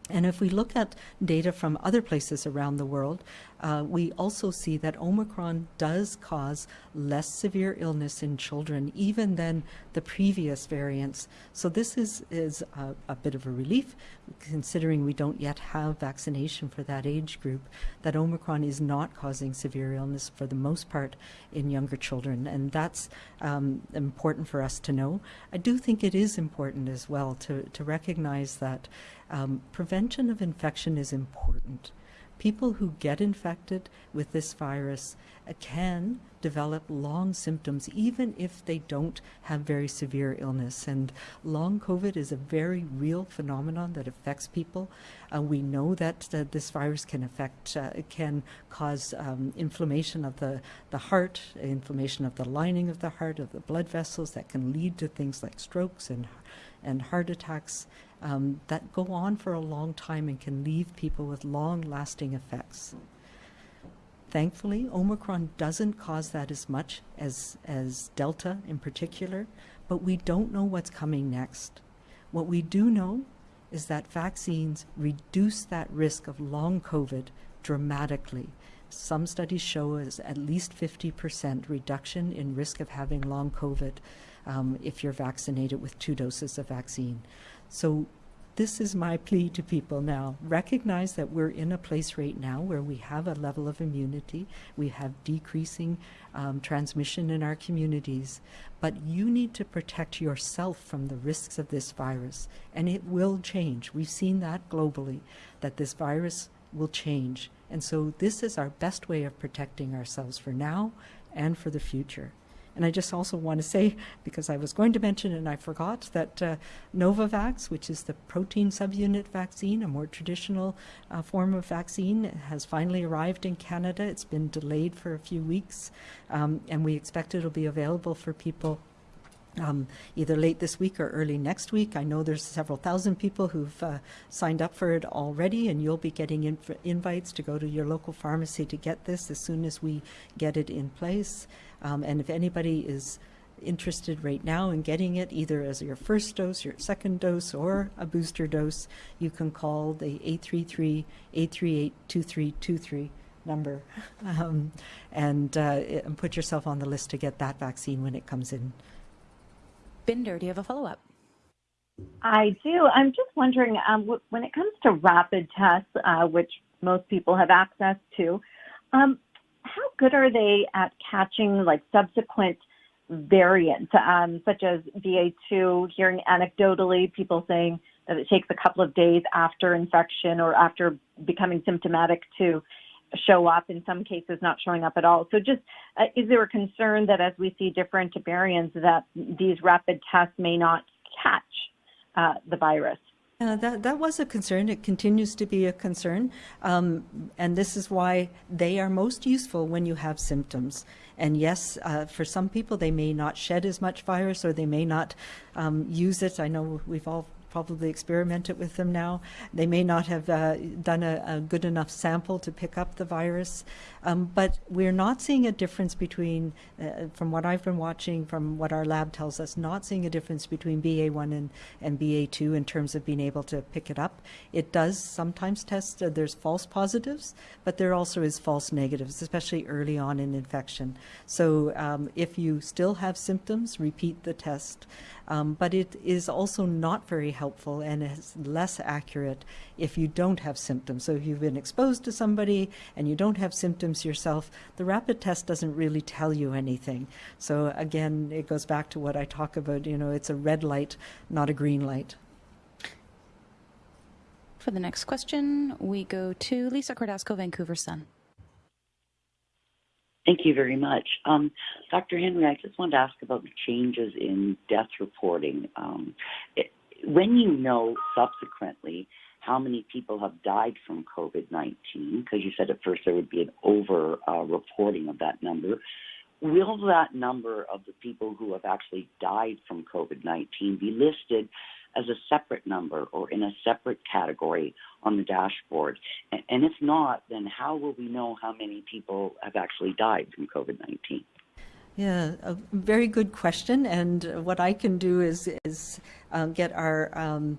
And if we look at data from other places around the world, uh, we also see that Omicron does cause less severe illness in children, even than the previous variants. So this is, is a, a, bit of a relief, considering we don't yet have vaccination for that age group, that Omicron is not causing severe illness for the most part in younger children. And that's um, important for us to know. I do think it is important as well to, to recognize that um, prevention of infection is important. People who get infected with this virus uh, can develop long symptoms even if they don't have very severe illness. And long COVID is a very real phenomenon that affects people. Uh, we know that uh, this virus can affect, uh, can cause um, inflammation of the, the heart, inflammation of the lining of the heart, of the blood vessels that can lead to things like strokes and, and heart attacks um, that go on for a long time and can leave people with long lasting effects. Thankfully, Omicron doesn't cause that as much as, as Delta in particular, but we don't know what's coming next. What we do know is that vaccines reduce that risk of long COVID dramatically. Some studies show as at least 50% reduction in risk of having long COVID um, if you're vaccinated with two doses of vaccine. So this is my plea to people now. Recognize that we're in a place right now where we have a level of immunity, we have decreasing um, transmission in our communities, but you need to protect yourself from the risks of this virus, and it will change. We've seen that globally, that this virus will change. And so this is our best way of protecting ourselves for now and for the future. And I just also want to say, because I was going to mention and I forgot, that uh, Novavax, which is the protein subunit vaccine, a more traditional uh, form of vaccine, has finally arrived in Canada. It's been delayed for a few weeks, um, and we expect it'll be available for people um, either late this week or early next week. I know there's several thousand people who've uh, signed up for it already, and you'll be getting inv invites to go to your local pharmacy to get this as soon as we get it in place. Um, and if anybody is interested right now in getting it, either as your first dose, your second dose, or a booster dose, you can call the 833-838-2323 number um, and, uh, and put yourself on the list to get that vaccine when it comes in. Bhinder, do you have a follow-up? I do. I'm just wondering, um, when it comes to rapid tests, uh, which most people have access to, um, how good are they at catching like subsequent variants, um, such as BA2? Hearing anecdotally people saying that it takes a couple of days after infection or after becoming symptomatic to show up, in some cases not showing up at all. So just, uh, is there a concern that as we see different variants that these rapid tests may not catch uh, the virus? Uh, that that was a concern. It continues to be a concern, um, and this is why they are most useful when you have symptoms. And yes, uh, for some people, they may not shed as much virus, or they may not um, use it. I know we've all probably experimented with them now. They may not have uh, done a, a, good enough sample to pick up the virus, um, but we're not seeing a difference between, uh, from what I've been watching, from what our lab tells us, not seeing a difference between BA1 and, and BA2 in terms of being able to pick it up. It does sometimes test, uh, there's false positives, but there also is false negatives, especially early on in infection. So um, if you still have symptoms, repeat the test. Um, but it is also not very helpful and is less accurate if you don't have symptoms. So if you've been exposed to somebody and you don't have symptoms yourself, the rapid test doesn't really tell you anything. So again, it goes back to what I talk about, you know, it's a red light, not a green light. For the next question, we go to Lisa Cordasco, Vancouver Sun. Thank you very much. Um, Dr. Henry, I just wanted to ask about the changes in death reporting. Um, it, when you know subsequently how many people have died from COVID 19, because you said at first there would be an over uh, reporting of that number, will that number of the people who have actually died from COVID 19 be listed as a separate number or in a separate category on the dashboard? And if not, then how will we know how many people have actually died from COVID 19? Yeah, a very good question. And what I can do is is um, get our um,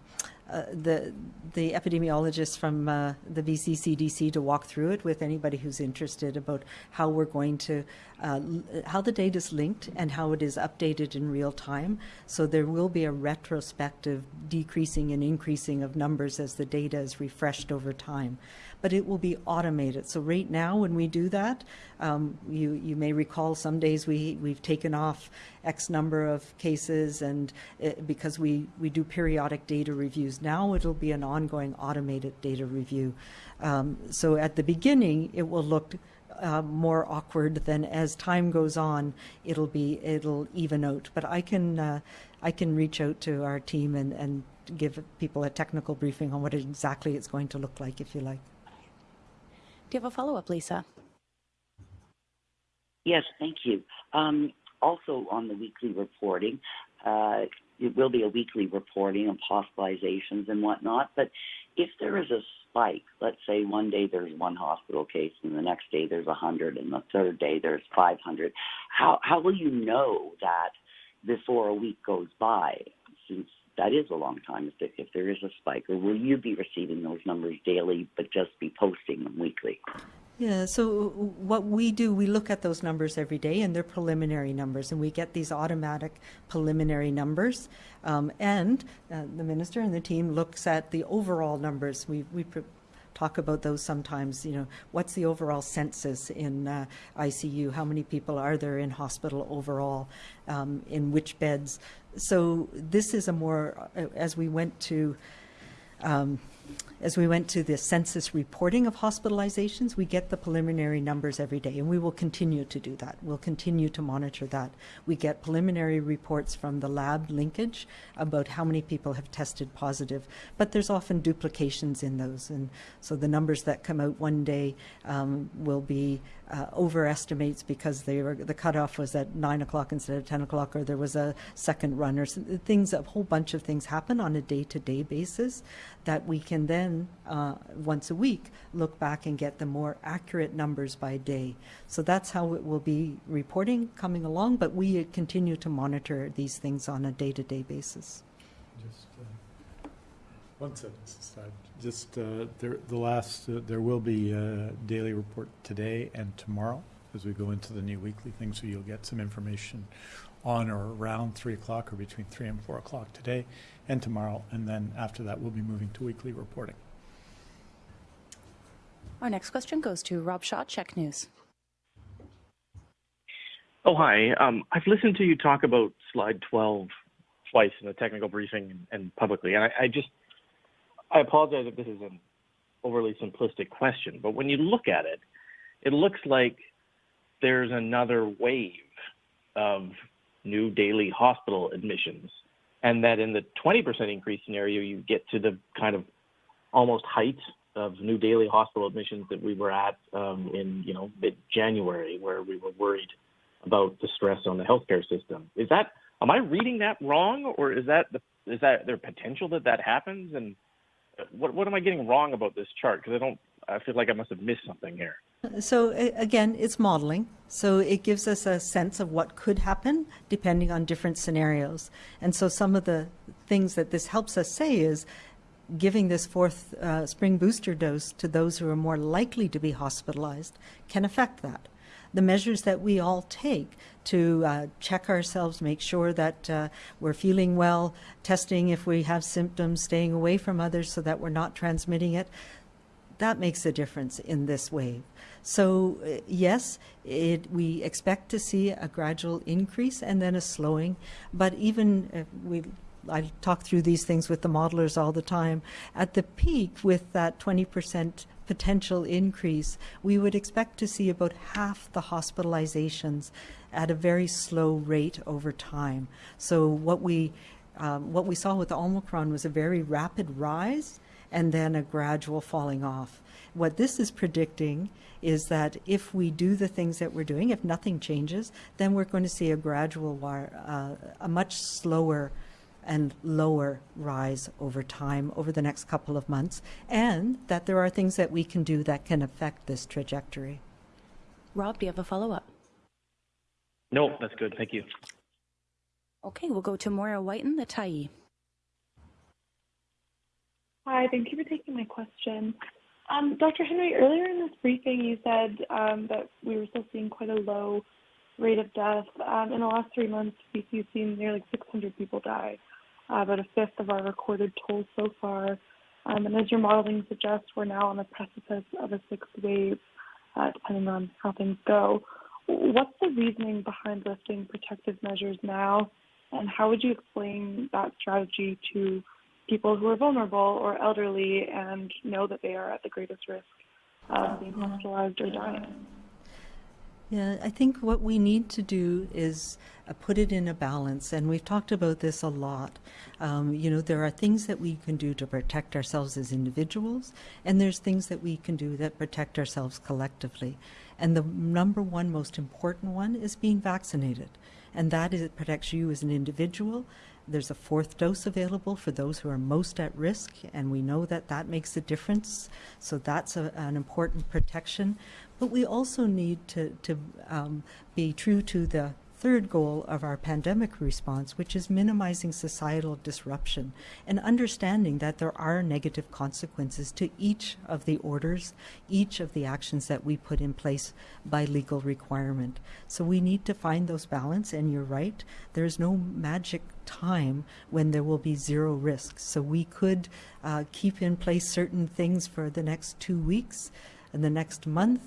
uh, the the epidemiologists from uh, the BC CDC to walk through it with anybody who's interested about how we're going to uh, how the data is linked and how it is updated in real time. So there will be a retrospective decreasing and increasing of numbers as the data is refreshed over time but it will be automated. So right now, when we do that, um, you you may recall some days we we've taken off X number of cases, and it, because we we do periodic data reviews. Now it'll be an ongoing automated data review. Um, so at the beginning, it will look. Uh, more awkward than as time goes on it'll be it'll even out but i can uh, i can reach out to our team and and give people a technical briefing on what exactly it's going to look like if you like do you have a follow-up, Lisa? Yes, thank you. Um, also on the weekly reporting, uh, it will be a weekly reporting of hospitalizations and whatnot, but if there is a spike, let's say one day there's one hospital case and the next day there's 100 and the third day there's 500, how, how will you know that before a week goes by since that is a long time if, if there is a spike, or will you be receiving those numbers daily but just be posting them weekly? Yeah, so what we do, we look at those numbers every day, and they're preliminary numbers, and we get these automatic preliminary numbers. Um, and uh, the minister and the team looks at the overall numbers. We we talk about those sometimes. You know, what's the overall census in uh, ICU? How many people are there in hospital overall? Um, in which beds? So this is a more uh, as we went to. Um, as we went to the census reporting of hospitalizations, we get the preliminary numbers every day, and we will continue to do that. We'll continue to monitor that. We get preliminary reports from the lab linkage about how many people have tested positive, but there's often duplications in those, and so the numbers that come out one day um, will be uh, overestimates because they were, the cutoff was at 9 o'clock instead of 10 o'clock, or there was a second run, or things, a whole bunch of things happen on a day-to-day basis that we can then, uh, once a week, look back and get the more accurate numbers by day. So that's how it will be reporting coming along, but we continue to monitor these things on a day-to-day basis. Just uh, one sentence. Just uh, there, the last, uh, there will be a daily report today and tomorrow as we go into the new weekly thing, so you'll get some information on or around 3 o'clock or between 3 and 4 o'clock today and tomorrow, and then after that, we'll be moving to weekly reporting. Our next question goes to Rob Shaw, CHEK News. Oh, hi. Um, I've listened to you talk about slide 12 twice in the technical briefing and, and publicly, and I, I, just, I apologize if this is an overly simplistic question, but when you look at it, it looks like there's another wave of new daily hospital admissions and that in the 20% increase scenario, you get to the kind of almost height of new daily hospital admissions that we were at um, in you know mid-January, where we were worried about the stress on the healthcare system. Is that am I reading that wrong, or is that the is that there potential that that happens? And what what am I getting wrong about this chart? Because I don't. I feel like I must have missed something here. So again, it's modeling. So it gives us a sense of what could happen depending on different scenarios. And so some of the things that this helps us say is giving this fourth uh, spring booster dose to those who are more likely to be hospitalized can affect that. The measures that we all take to uh, check ourselves, make sure that uh, we're feeling well, testing if we have symptoms, staying away from others so that we're not transmitting it, that makes a difference in this wave. So uh, yes, it, we expect to see a gradual increase and then a slowing, but even uh, we I talk through these things with the modelers all the time. At the peak, with that 20% potential increase, we would expect to see about half the hospitalizations at a very slow rate over time. So what we um, what we saw with Omicron was a very rapid rise and then a gradual falling off. What this is predicting is that if we do the things that we're doing, if nothing changes, then we're going to see a gradual, uh, a much slower and lower rise over time over the next couple of months, and that there are things that we can do that can affect this trajectory. Rob, do you have a follow up? No, that's good. Thank you. Okay, we'll go to Moira Wyton, the Tyee. Hi, thank you for taking my question. Um, Dr. Henry, earlier in this briefing, you said um, that we were still seeing quite a low rate of death. Um, in the last three months, BC's seen nearly 600 people die uh, about a fifth of our recorded toll so far. And as your modeling suggests, we're now on the precipice of a sixth wave, uh, depending on how things go. What's the reasoning behind lifting protective measures now, and how would you explain that strategy to people who are vulnerable or elderly and know that they are at the greatest risk of being hospitalized or dying? Yeah, I think what we need to do is uh, put it in a balance, and we've talked about this a lot. Um, you know, there are things that we can do to protect ourselves as individuals, and there's things that we can do that protect ourselves collectively. And the number one most important one is being vaccinated, and that is it protects you as an individual. There's a fourth dose available for those who are most at risk, and we know that that makes a difference. So that's a, an important protection. But we also need to, to um, be true to the third goal of our pandemic response, which is minimizing societal disruption and understanding that there are negative consequences to each of the orders, each of the actions that we put in place by legal requirement. So we need to find those balance, and you're right, there's no magic time when there will be zero risk. So we could uh, keep in place certain things for the next two weeks and the next month.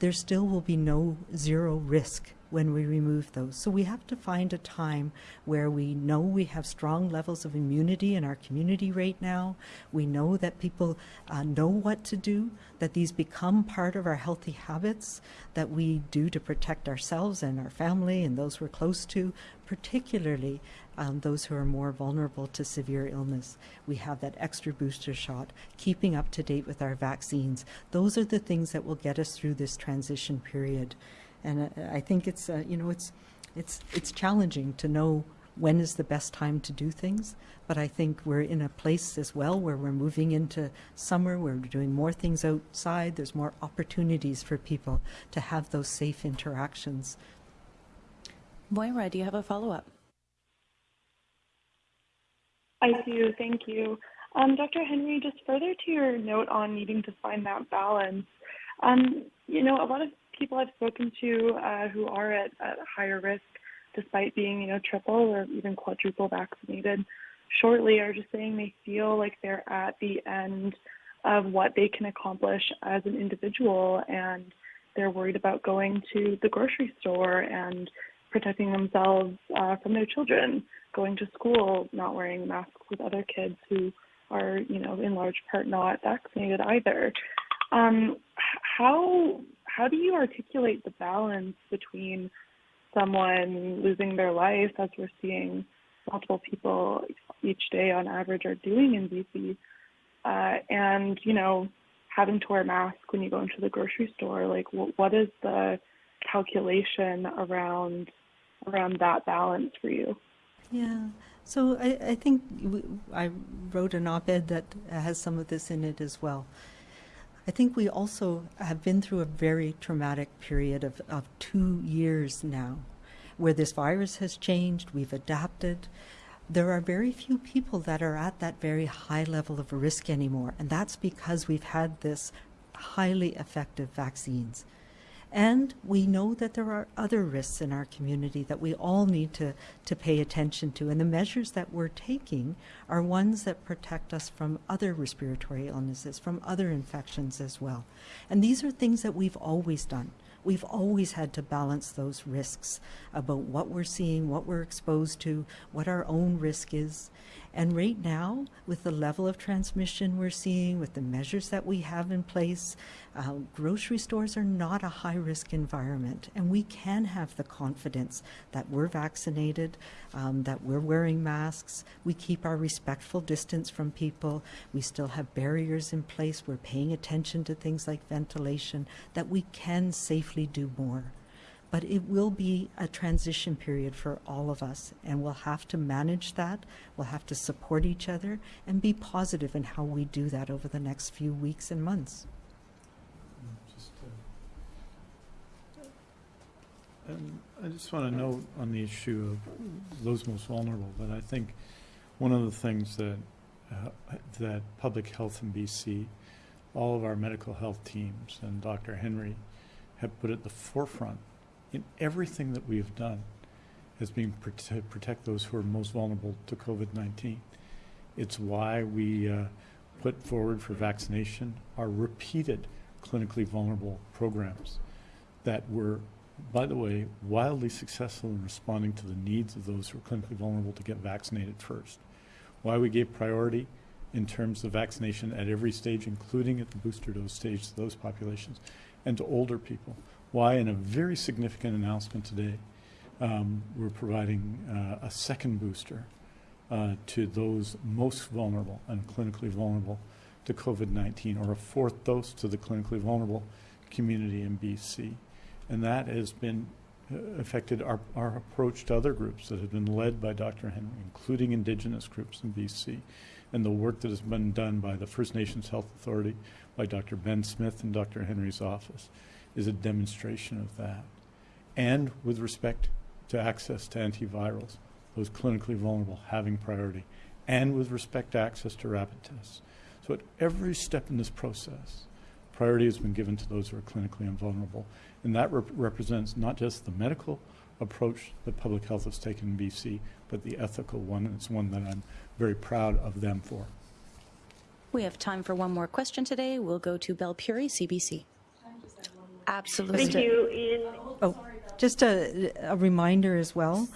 There still will be no zero risk when we remove those. So we have to find a time where we know we have strong levels of immunity in our community right now. We know that people uh, know what to do, that these become part of our healthy habits that we do to protect ourselves and our family and those we're close to, particularly um, those who are more vulnerable to severe illness. We have that extra booster shot, keeping up to date with our vaccines. Those are the things that will get us through this transition period. And uh, I think it's, uh, you know, it's, it's, it's challenging to know when is the best time to do things. But I think we're in a place as well where we're moving into summer, we're doing more things outside, there's more opportunities for people to have those safe interactions. Moira, do you have a follow up? I do, thank you. Um, Dr. Henry, just further to your note on needing to find that balance, um, you know, a lot of people I've spoken to uh, who are at, at higher risk, despite being, you know, triple or even quadruple vaccinated, shortly are just saying they feel like they're at the end of what they can accomplish as an individual and they're worried about going to the grocery store and protecting themselves uh, from their children, going to school, not wearing masks with other kids who are, you know, in large part not vaccinated either. Um, how how do you articulate the balance between someone losing their life, as we're seeing multiple people each day on average are doing in BC, uh, and you know having to wear a mask when you go into the grocery store? Like, what, what is the calculation around around that balance for you? Yeah. So I, I think I wrote an op-ed that has some of this in it as well. I think we also have been through a very traumatic period of, of two years now, where this virus has changed, we've adapted. There are very few people that are at that very high level of risk anymore, and that's because we've had this highly effective vaccines. And we know that there are other risks in our community that we all need to, to pay attention to. And the measures that we're taking are ones that protect us from other respiratory illnesses, from other infections as well. And these are things that we've always done. We've always had to balance those risks about what we're seeing, what we're exposed to, what our own risk is. And right now, with the level of transmission we're seeing, with the measures that we have in place, uh, grocery stores are not a high risk environment. And we can have the confidence that we're vaccinated, um, that we're wearing masks, we keep our respectful distance from people, we still have barriers in place, we're paying attention to things like ventilation, that we can safely do more but it will be a transition period for all of us, and we'll have to manage that. We'll have to support each other and be positive in how we do that over the next few weeks and months. Just, uh, And I just want to note on the issue of those most vulnerable, that I think one of the things that, uh, that Public Health in BC, all of our medical health teams and Dr. Henry have put at the forefront in everything that we have done has been to protect those who are most vulnerable to COVID-19. It's why we uh, put forward for vaccination our repeated clinically vulnerable programs that were, by the way, wildly successful in responding to the needs of those who are clinically vulnerable to get vaccinated first. Why we gave priority in terms of vaccination at every stage, including at the booster dose stage to those populations, and to older people. Why, in a very significant announcement today, um, we're providing uh, a second booster uh, to those most vulnerable and clinically vulnerable to COVID-19, or a fourth dose to the clinically vulnerable community in BC. And that has been uh, affected our, our approach to other groups that have been led by Dr. Henry, including Indigenous groups in BC, and the work that has been done by the First Nations Health Authority, by Dr. Ben Smith and Dr. Henry's office, is a demonstration of that. And with respect to access to antivirals, those clinically vulnerable having priority, and with respect to access to rapid tests. So at every step in this process, priority has been given to those who are clinically invulnerable. And that rep- represents not just the medical approach that public health has taken in BC, but the ethical one, and it's one that I'm very proud of them for. We have time for one more question today. We'll go to Belle Puri, CBC. Absolutely. Thank you, Ian. Oh, just a, a reminder as well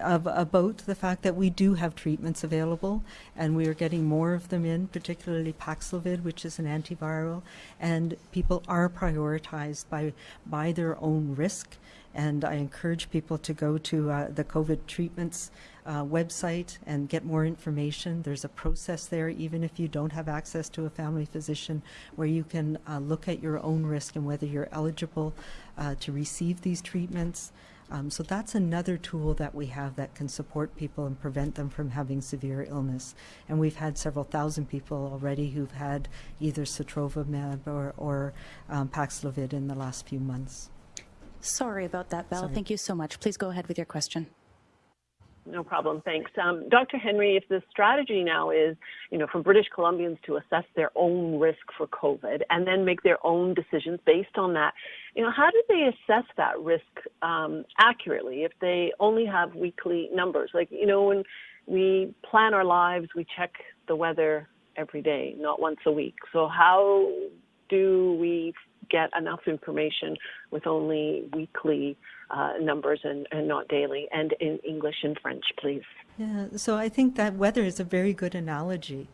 of, about the fact that we do have treatments available and we are getting more of them in, particularly Paxlovid, which is an antiviral, and people are prioritized by, by their own risk. And I encourage people to go to uh, the COVID treatments uh, website and get more information. There's a process there, even if you don't have access to a family physician, where you can uh, look at your own risk and whether you're eligible uh, to receive these treatments. Um, so that's another tool that we have that can support people and prevent them from having severe illness. And we've had several thousand people already who've had either Sotrovimab or, or um, Paxlovid in the last few months. Sorry about that, Belle. Sorry. Thank you so much. Please go ahead with your question. No problem. Thanks. Um, Dr. Henry, if the strategy now is, you know, for British Columbians to assess their own risk for COVID and then make their own decisions based on that, you know, how do they assess that risk um, accurately if they only have weekly numbers? Like, you know, when we plan our lives, we check the weather every day, not once a week. So how do we get enough information with only weekly uh, numbers and, and not daily, and in English and French, please. Yeah, so I think that weather is a very good analogy.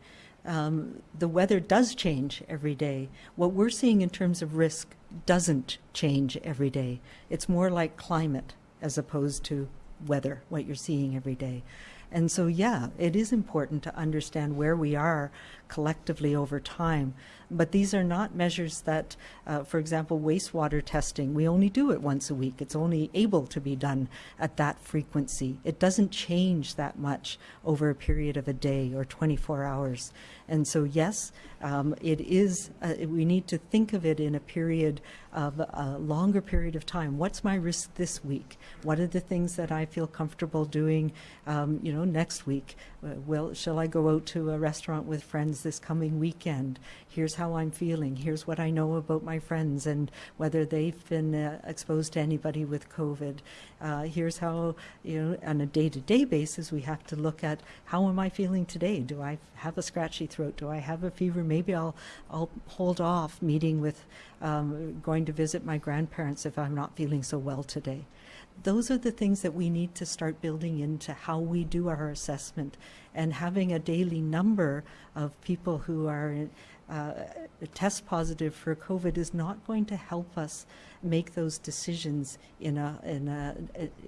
Um, the weather does change every day. What we're seeing in terms of risk doesn't change every day. It's more like climate as opposed to weather, what you're seeing every day. And so, yeah, it is important to understand where we are collectively over time. But these are not measures that, uh, for example, wastewater testing, we only do it once a week. It's only able to be done at that frequency. It doesn't change that much over a period of a day or 24 hours. And so, yes, um, it is, uh, we need to think of it in a period of a longer period of time. What's my risk this week? What are the things that I feel comfortable doing, um, you know, next week? Uh, well, shall I go out to a restaurant with friends this coming weekend? Here's how I'm feeling. Here's what I know about my friends and whether they've been uh, exposed to anybody with COVID. Uh, here's how, you know, on a day-to-day basis, we have to look at how am I feeling today? Do I have a scratchy throat? Do I have a fever? Maybe I'll, I'll hold off meeting with, um, going to visit my grandparents if I'm not feeling so well today. Those are the things that we need to start building into how we do our assessment and having a daily number of people who are uh, test positive for COVID is not going to help us make those decisions in a in a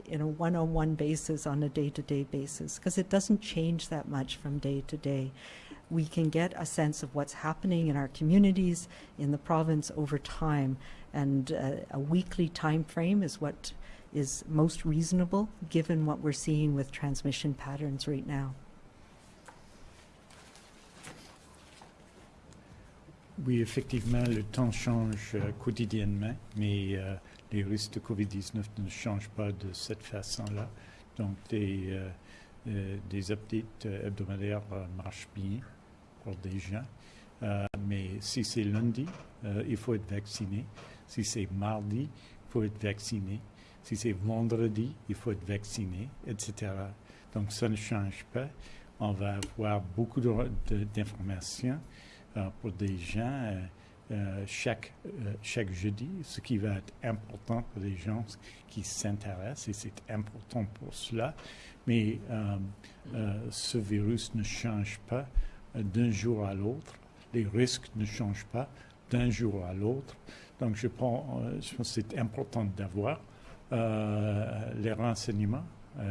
in a one-on-one basis on a day-to-day basis because it doesn't change that much from day to day. We can get a sense of what's happening in our communities in the province over time, and uh, a weekly time frame is what is most reasonable given what we're seeing with transmission patterns right now. Oui, effectivement, le temps change euh, quotidiennement, mais euh, les risques de COVID-19 ne changent pas de cette façon-là. Donc, des, euh, des updates hebdomadaires marchent bien pour des gens. mais si c'est lundi, il faut être vacciné. Si c'est mardi, il faut être vacciné. Si c'est vendredi, il faut être vacciné, etc. Donc, ça ne change pas. On va avoir beaucoup d'informations pour des gens euh, euh, chaque, chaque jeudi, ce qui va être important pour les gens qui s'intéressent, et c'est important pour cela. Mais ce virus ne change pas d'un jour à l'autre. Les risques ne changent pas d'un jour à l'autre. Donc, je, pense que c'est important d'avoir les renseignements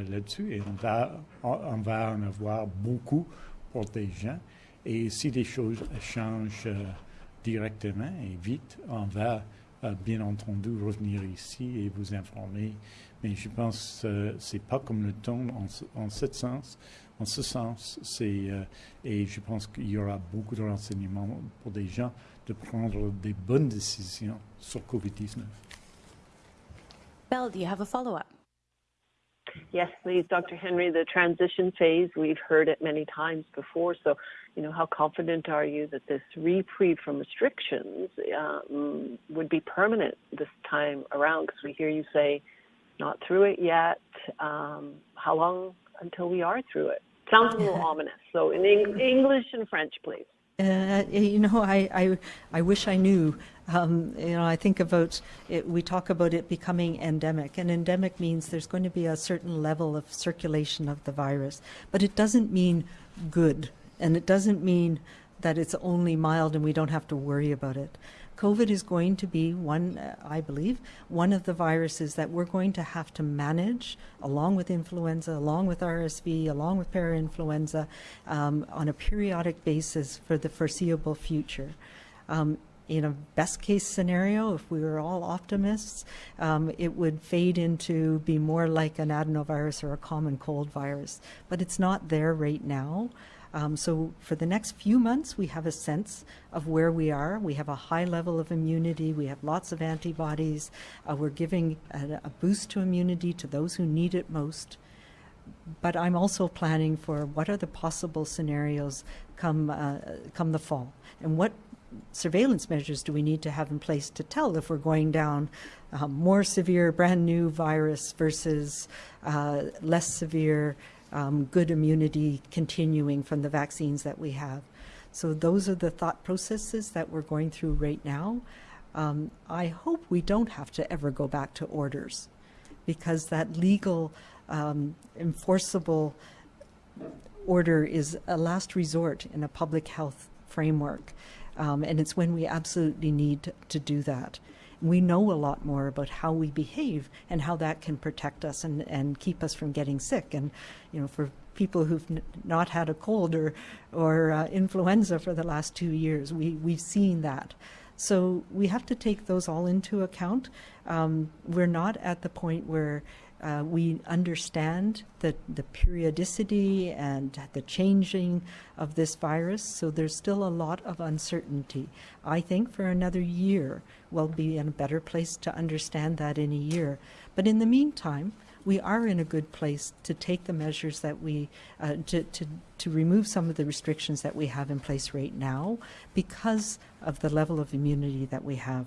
là-dessus et on va en avoir beaucoup pour des gens. Et si les choses changent euh, directement et vite, on va euh, bien entendu revenir ici et vous informer. Mais je pense que euh, c'est pas comme le ton en, en ce sens. En ce sens, c'est et je pense qu'il y aura beaucoup de renseignements pour des gens de prendre des bonnes décisions sur COVID-19. Belle, do you have a follow-up? Yes, please, Dr. Henry. The transition phase, we've heard it many times before. So you know, how confident are you that this reprieve from restrictions um, would be permanent this time around? Because we hear you say, not through it yet. Um, how long until we are through it? Sounds a little ominous. So in Eng- English and French, please. Uh, you know, I, I, I wish I knew. Um, you know, I think about it, we talk about it becoming endemic, and endemic means there's going to be a certain level of circulation of the virus, but it doesn't mean good. And it doesn't mean that it's only mild and we don't have to worry about it. COVID is going to be one, I believe, one of the viruses that we're going to have to manage along with influenza, along with RSV, along with parainfluenza um, on a periodic basis for the foreseeable future. Um, in a best case scenario, if we were all optimists, um, it would fade into be more like an adenovirus or a common cold virus. But it's not there right now. Um, so for the next few months, we have a sense of where we are. We have a high level of immunity. We have lots of antibodies. Uh, we're giving a, a boost to immunity to those who need it most. But I'm also planning for what are the possible scenarios come uh, come the fall, and what surveillance measures do we need to have in place to tell if we're going down um, more severe, brand new virus versus uh, less severe, um, good immunity continuing from the vaccines that we have. So those are the thought processes that we're going through right now. Um, I hope we don't have to ever go back to orders because that legal um, enforceable order is a last resort in a public health framework. Um, and it's when we absolutely need to do that we know a lot more about how we behave and how that can protect us and, and keep us from getting sick. And, you know, for people who've not had a cold or, or uh, influenza for the last two years. We, we've seen that. So we have to take those all into account. Um, we're not at the point where uh, we understand the, the periodicity and the changing of this virus, so there's still a lot of uncertainty. I think for another year, we'll be in a better place to understand that in a year. But in the meantime, we are in a good place to take the measures that we, uh, to, to, to remove some of the restrictions that we have in place right now because of the level of immunity that we have.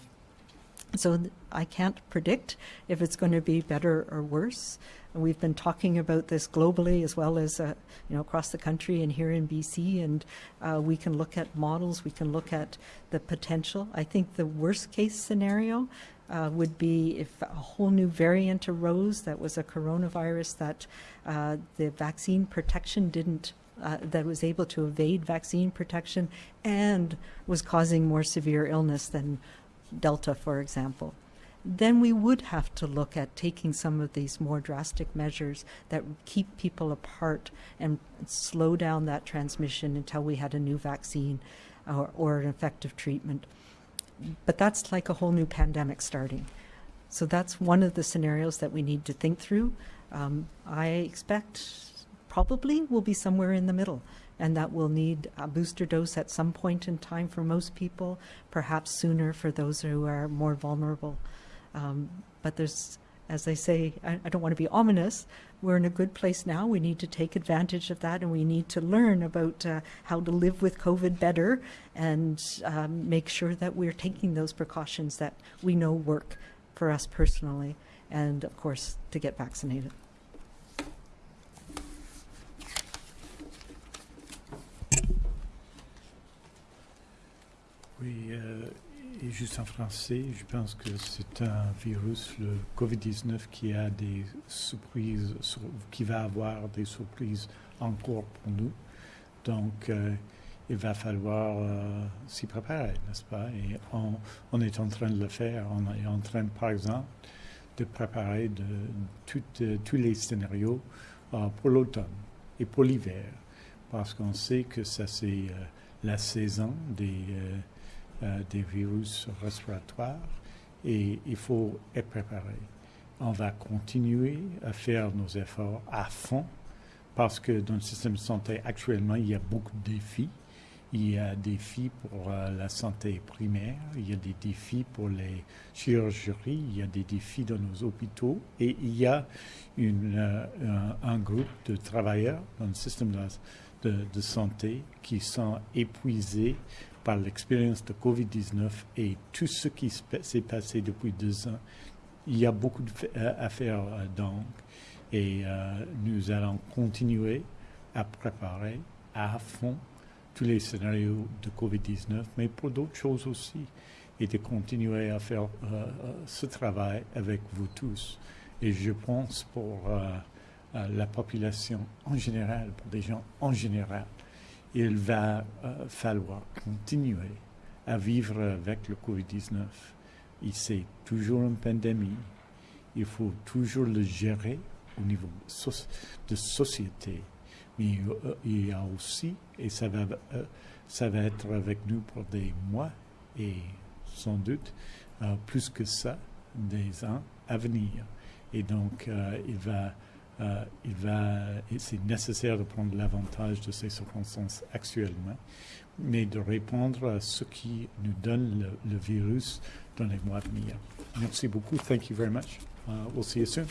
So I can't predict if it's going to be better or worse. And we've been talking about this globally as well as uh, you know across the country and here in BC. And uh, we can look at models. We can look at the potential. I think the worst case scenario uh, would be if a whole new variant arose that was a coronavirus that uh, the vaccine protection didn't uh, that was able to evade vaccine protection and was causing more severe illness than Delta, for example, then we would have to look at taking some of these more drastic measures that keep people apart and slow down that transmission until we had a new vaccine or, or an effective treatment. But that's like a whole new pandemic starting. So that's one of the scenarios that we need to think through. Um, I expect probably we'll be somewhere in the middle and that we'll need a booster dose at some point in time for most people, perhaps sooner for those who are more vulnerable. Um, but there's, as I say, I, I don't want to be ominous. We're in a good place now. We need to take advantage of that, and we need to learn about uh, how to live with COVID better and um, make sure that we're taking those precautions that we know work for us personally, and of course, to get vaccinated. Juste en français, je pense que c'est un virus, le COVID-19, qui a des surprises, sur- qui va avoir des surprises encore pour nous. Donc, euh, il va falloir euh, s'y préparer, n'est-ce pas? Et on, est en train de le faire. On est en train, par exemple, de préparer euh, tous les scénarios pour l'automne et pour l'hiver, parce qu'on sait que ça, c'est la saison des, des virus respiratoires et il faut être préparé. On va continuer à faire nos efforts à fond parce que dans le système de santé actuellement, il y a beaucoup de défis. Il y a des défis pour euh, la santé primaire, il y a des défis pour les chirurgies, il y a des défis dans nos hôpitaux et il y a euh, un, groupe de travailleurs dans le système de santé qui sont épuisés par l'expérience de COVID-19 et tout ce qui s'est passé depuis deux ans. Il y a beaucoup euh, à faire euh, donc et euh, nous allons continuer à préparer à fond tous les scénarios de COVID-19, mais pour d'autres choses aussi, et de continuer à faire ce travail avec vous tous. Et je pense pour la population en général, pour des gens en général, il va euh, falloir continuer à vivre avec le COVID-19. Et c'est toujours une pandémie. Il faut toujours le gérer au niveau de société. Mais euh, il y a aussi, et ça va, euh, ça va être avec nous pour des mois et sans doute plus que ça, des ans à venir. Et donc, il va, euh, il va, c'est nécessaire de prendre l'avantage de ces circonstances actuellement, mais de répondre à ce qui nous donne le, le virus dans les mois à venir. Merci beaucoup. Thank you very much. Uh, we'll see you soon.